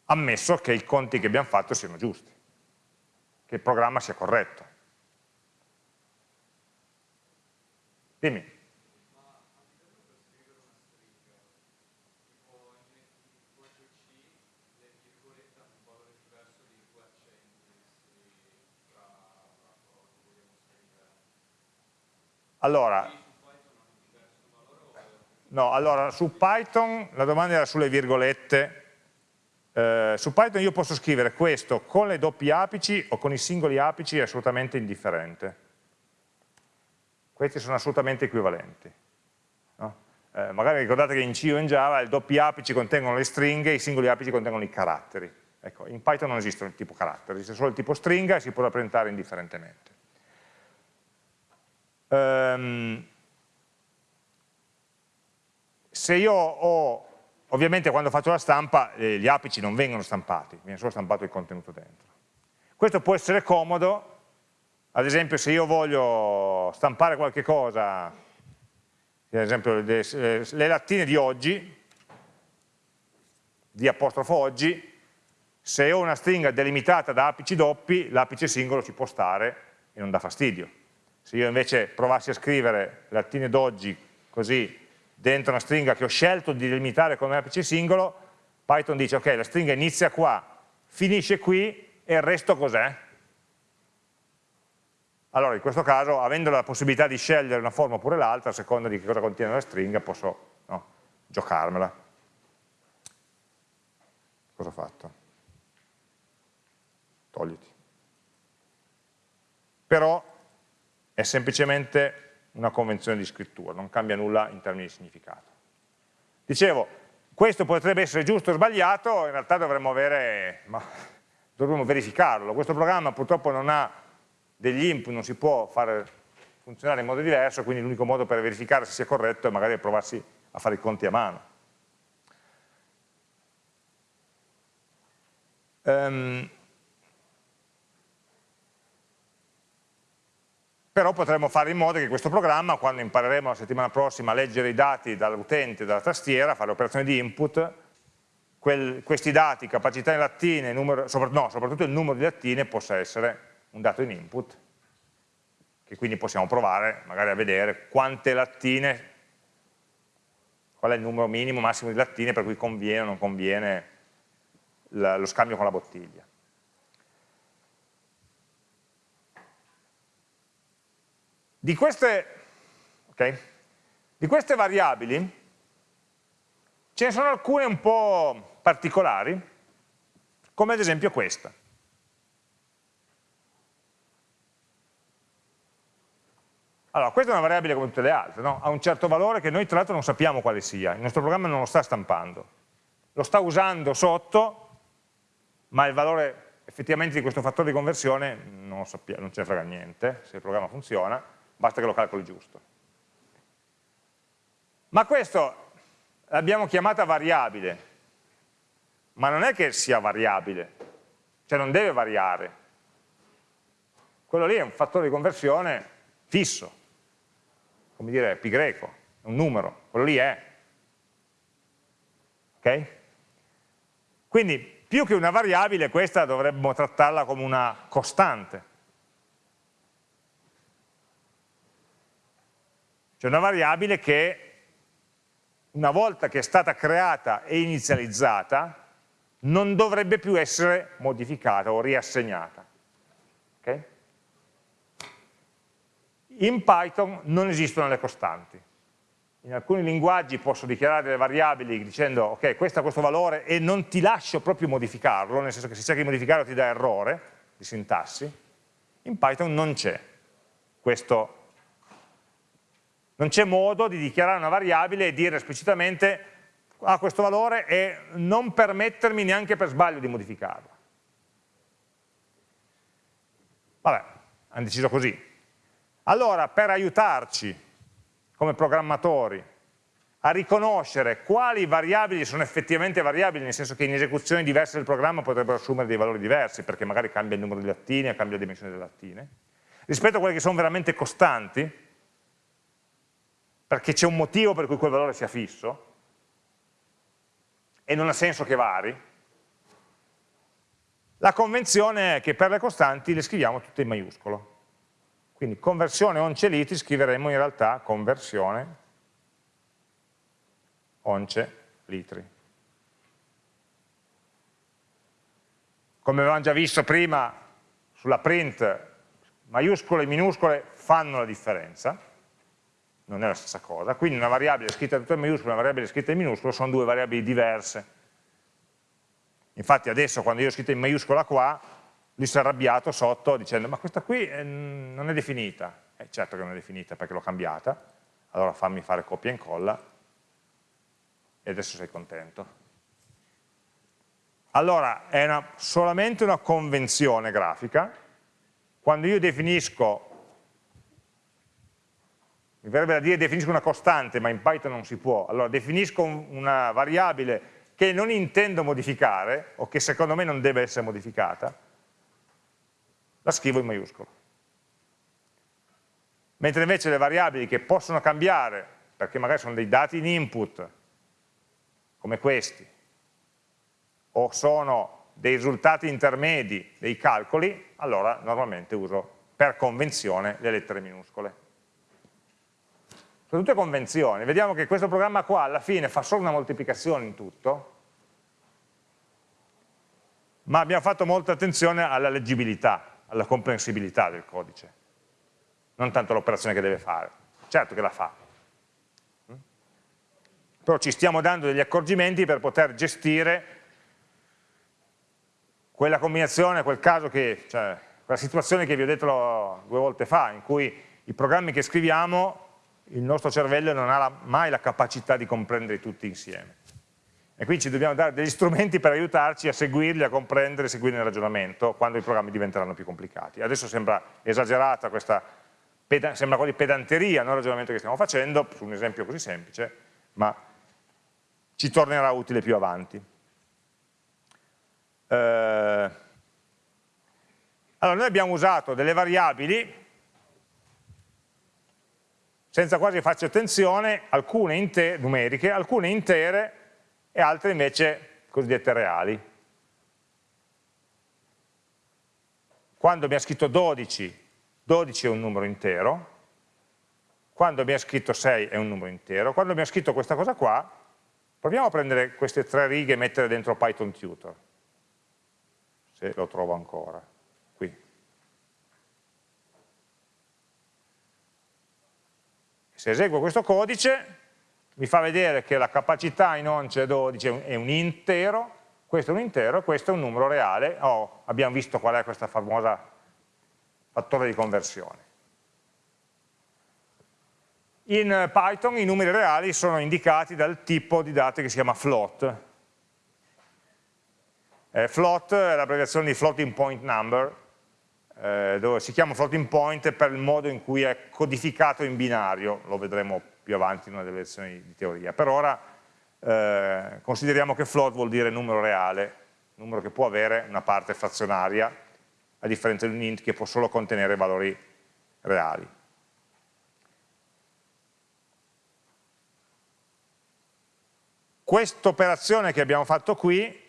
Ammesso che i conti che abbiamo fatto siano giusti che il programma sia corretto. Dimmi. Allora, No, allora su Python la domanda era sulle virgolette. Eh, su Python io posso scrivere questo con le doppie apici o con i singoli apici è assolutamente indifferente. Questi sono assolutamente equivalenti. No? Eh, magari ricordate che in C o in Java i doppi apici contengono le stringhe, i singoli apici contengono i caratteri. Ecco, in Python non esiste il tipo carattere, esiste solo il tipo stringa e si può rappresentare indifferentemente. Um, se io ho, ovviamente quando faccio la stampa eh, gli apici non vengono stampati, viene solo stampato il contenuto dentro. Questo può essere comodo, ad esempio se io voglio stampare qualche cosa, ad esempio le, le lattine di oggi, di apostrofo oggi, se ho una stringa delimitata da apici doppi, l'apice singolo ci può stare e non dà fastidio. Se io invece provassi a scrivere lattine d'oggi così dentro una stringa che ho scelto di delimitare come apice singolo, Python dice ok, la stringa inizia qua, finisce qui e il resto cos'è? Allora in questo caso, avendo la possibilità di scegliere una forma oppure l'altra, a seconda di che cosa contiene la stringa, posso no, giocarmela. Cosa ho fatto? Togliti. Però è semplicemente una convenzione di scrittura, non cambia nulla in termini di significato. Dicevo, questo potrebbe essere giusto o sbagliato, in realtà dovremmo avere, dovremmo verificarlo. Questo programma purtroppo non ha degli input, non si può fare funzionare in modo diverso, quindi l'unico modo per verificare se sia corretto è magari provarsi a fare i conti a mano. Um, però potremmo fare in modo che questo programma, quando impareremo la settimana prossima a leggere i dati dall'utente, dalla tastiera, fare operazioni di input, quel, questi dati, capacità in lattine, numero, sopra, no, soprattutto il numero di lattine possa essere un dato in input, che quindi possiamo provare magari a vedere quante lattine, qual è il numero minimo, massimo di lattine per cui conviene o non conviene lo scambio con la bottiglia. Di queste, okay, di queste variabili ce ne sono alcune un po' particolari, come ad esempio questa. Allora, questa è una variabile come tutte le altre, no? ha un certo valore che noi tra l'altro non sappiamo quale sia, il nostro programma non lo sta stampando, lo sta usando sotto, ma il valore effettivamente di questo fattore di conversione non, non ce ne frega niente, se il programma funziona, basta che lo calcoli giusto. Ma questo l'abbiamo chiamata variabile, ma non è che sia variabile, cioè non deve variare. Quello lì è un fattore di conversione fisso, come dire pi greco, è un numero, quello lì è. Ok? Quindi più che una variabile questa dovremmo trattarla come una costante. C'è una variabile che una volta che è stata creata e inizializzata non dovrebbe più essere modificata o riassegnata. Okay? In Python non esistono le costanti. In alcuni linguaggi posso dichiarare delle variabili dicendo ok, questo ha questo valore e non ti lascio proprio modificarlo, nel senso che se cerchi di modificarlo ti dà errore di sintassi. In Python non c'è questo non c'è modo di dichiarare una variabile e dire esplicitamente ha questo valore e non permettermi neanche per sbaglio di modificarla. Vabbè, hanno deciso così. Allora, per aiutarci come programmatori a riconoscere quali variabili sono effettivamente variabili, nel senso che in esecuzioni diverse del programma potrebbero assumere dei valori diversi, perché magari cambia il numero di lattine, cambia la dimensione delle lattine, rispetto a quelle che sono veramente costanti, perché c'è un motivo per cui quel valore sia fisso e non ha senso che vari, la convenzione è che per le costanti le scriviamo tutte in maiuscolo. Quindi conversione once litri scriveremo in realtà conversione once litri. Come avevamo già visto prima sulla print, maiuscole e minuscole fanno la differenza, non è la stessa cosa. Quindi una variabile scritta tutto in maiuscolo e una variabile scritta in minuscolo sono due variabili diverse. Infatti adesso quando io ho scritto in maiuscola qua, lui si è arrabbiato sotto dicendo ma questa qui eh, non è definita. Eh, certo che non è definita perché l'ho cambiata, allora fammi fare copia e incolla e adesso sei contento. Allora, è una, solamente una convenzione grafica, quando io definisco mi verrebbe da dire definisco una costante, ma in Python non si può, allora definisco una variabile che non intendo modificare, o che secondo me non deve essere modificata, la scrivo in maiuscolo. Mentre invece le variabili che possono cambiare, perché magari sono dei dati in input, come questi, o sono dei risultati intermedi dei calcoli, allora normalmente uso per convenzione le lettere minuscole sono tutte convenzioni, vediamo che questo programma qua alla fine fa solo una moltiplicazione in tutto, ma abbiamo fatto molta attenzione alla leggibilità, alla comprensibilità del codice, non tanto l'operazione che deve fare, certo che la fa, però ci stiamo dando degli accorgimenti per poter gestire quella combinazione, quel caso che, cioè, quella situazione che vi ho detto due volte fa, in cui i programmi che scriviamo il nostro cervello non ha mai la capacità di comprendere tutti insieme. E quindi ci dobbiamo dare degli strumenti per aiutarci a seguirli, a comprendere, a seguire il ragionamento quando i programmi diventeranno più complicati. Adesso sembra esagerata questa, sembra quasi pedanteria no, il ragionamento che stiamo facendo, su un esempio così semplice, ma ci tornerà utile più avanti. Eh, allora, noi abbiamo usato delle variabili senza quasi farci attenzione, alcune numeriche, alcune intere e altre invece cosiddette reali. Quando abbiamo scritto 12, 12 è un numero intero, quando abbiamo scritto 6 è un numero intero, quando abbiamo scritto questa cosa qua, proviamo a prendere queste tre righe e mettere dentro Python Tutor, se lo trovo ancora. Se eseguo questo codice mi fa vedere che la capacità in once 12 è un intero, questo è un intero, questo è un numero reale, oh, abbiamo visto qual è questa famosa fattore di conversione. In Python i numeri reali sono indicati dal tipo di date che si chiama float. Eh, float è l'abbreviazione di floating point number, eh, dove si chiama floating point per il modo in cui è codificato in binario, lo vedremo più avanti in una delle lezioni di teoria. Per ora eh, consideriamo che float vuol dire numero reale, numero che può avere una parte frazionaria, a differenza di un int che può solo contenere valori reali. Questa operazione che abbiamo fatto qui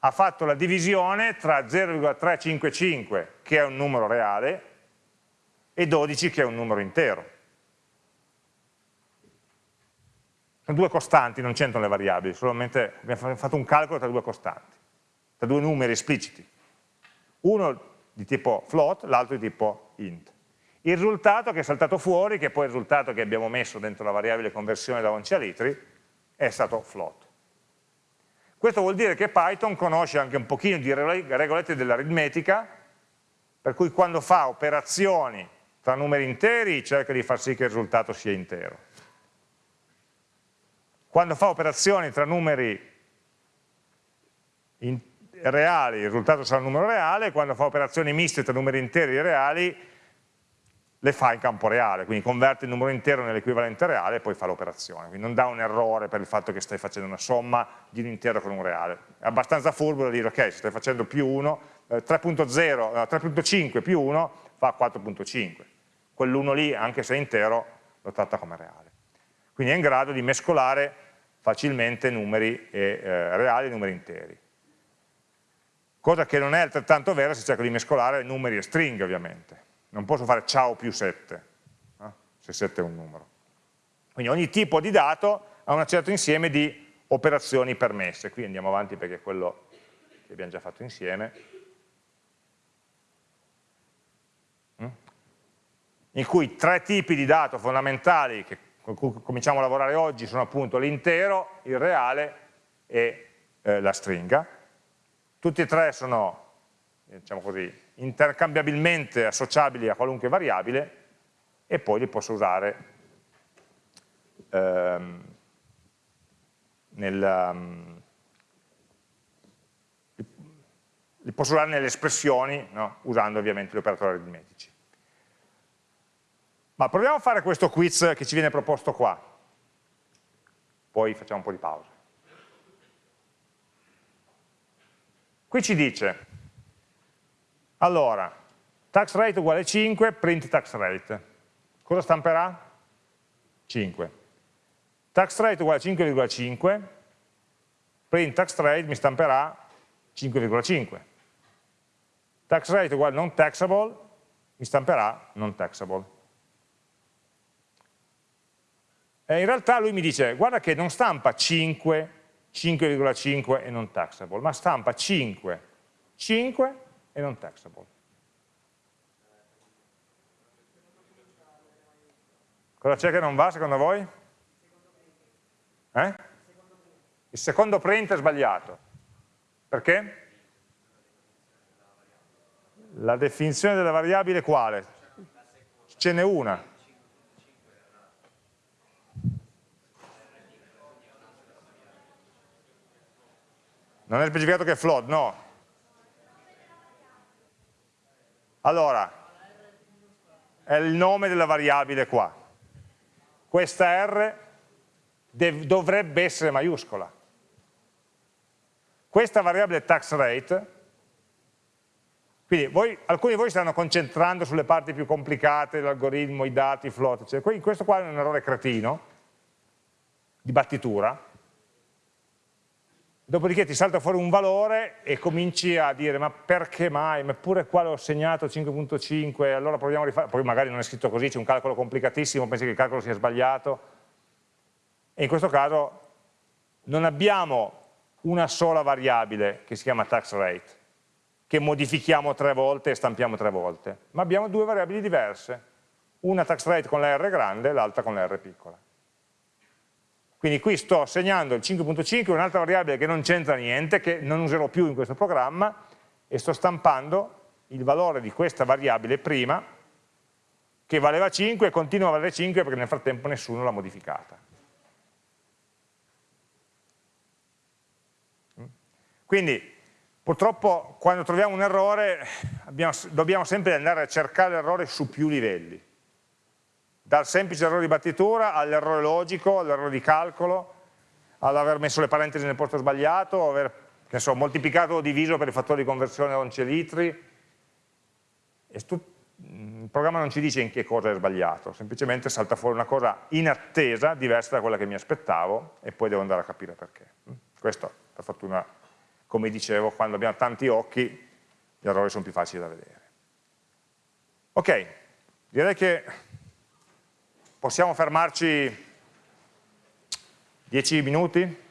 ha fatto la divisione tra 0,355 che è un numero reale e 12 che è un numero intero. Sono due costanti, non c'entrano le variabili, solamente abbiamo fatto un calcolo tra due costanti, tra due numeri espliciti. Uno di tipo float, l'altro di tipo int. Il risultato che è saltato fuori, che è poi il risultato che abbiamo messo dentro la variabile conversione da once a litri, è stato float. Questo vuol dire che Python conosce anche un pochino di regolette dell'aritmetica, per cui quando fa operazioni tra numeri interi cerca di far sì che il risultato sia intero. Quando fa operazioni tra numeri reali il risultato sarà un numero reale, quando fa operazioni miste tra numeri interi e reali le fa in campo reale, quindi converte il numero intero nell'equivalente reale e poi fa l'operazione, quindi non dà un errore per il fatto che stai facendo una somma di un intero con un reale. È abbastanza furbo da dire, ok, se stai facendo più 1, eh, 3.5 più 1 fa 4.5, quell'1 lì, anche se è intero, lo tratta come reale. Quindi è in grado di mescolare facilmente numeri e, eh, reali e numeri interi. Cosa che non è altrettanto vera se cerco di mescolare numeri e stringhe, ovviamente non posso fare ciao più 7, eh? se 7 è un numero. Quindi ogni tipo di dato ha un certo insieme di operazioni permesse. Qui andiamo avanti perché è quello che abbiamo già fatto insieme. Mm? in cui tre tipi di dato fondamentali che, con cui cominciamo a lavorare oggi sono appunto l'intero, il reale e eh, la stringa. Tutti e tre sono, diciamo così, intercambiabilmente associabili a qualunque variabile e poi li posso usare ehm, nel, um, li posso usare nelle espressioni, no? usando ovviamente gli operatori aritmetici. Ma proviamo a fare questo quiz che ci viene proposto qua. Poi facciamo un po' di pausa. Qui ci dice, allora, tax rate uguale 5, print tax rate. Cosa stamperà? 5. Tax rate uguale 5,5, print tax rate mi stamperà 5,5. Tax rate uguale non taxable, mi stamperà non taxable. E in realtà lui mi dice, guarda che non stampa 5, 5,5 e non taxable, ma stampa 5, 5 e non taxable. Cosa c'è che non va secondo voi? Eh? Il secondo print è sbagliato. Perché? La definizione della variabile quale? Ce n'è una. Non è specificato che è float, no. Allora, è il nome della variabile qua. Questa R dovrebbe essere maiuscola. Questa variabile tax rate quindi voi, alcuni di voi stanno concentrando sulle parti più complicate dell'algoritmo, i dati, i float, eccetera. questo qua è un errore cretino, di battitura, dopodiché ti salta fuori un valore e cominci a dire ma perché mai, ma pure qua l'ho segnato 5.5, allora proviamo a rifare, poi magari non è scritto così, c'è un calcolo complicatissimo, pensi che il calcolo sia sbagliato, e in questo caso non abbiamo una sola variabile che si chiama tax rate, che modifichiamo tre volte e stampiamo tre volte, ma abbiamo due variabili diverse, una tax rate con la R grande e l'altra con la R piccola. Quindi qui sto segnando il 5.5, un'altra variabile che non c'entra niente, che non userò più in questo programma, e sto stampando il valore di questa variabile prima, che valeva 5 e continua a valere 5 perché nel frattempo nessuno l'ha modificata. Quindi Purtroppo quando troviamo un errore abbiamo, dobbiamo sempre andare a cercare l'errore su più livelli, dal semplice errore di battitura all'errore logico, all'errore di calcolo, all'aver messo le parentesi nel posto sbagliato, aver so, moltiplicato o diviso per il fattore di conversione a once litri. il programma non ci dice in che cosa è sbagliato, semplicemente salta fuori una cosa inattesa, diversa da quella che mi aspettavo e poi devo andare a capire perché. Questo per fortuna come dicevo, quando abbiamo tanti occhi gli errori sono più facili da vedere. Ok, direi che possiamo fermarci 10 minuti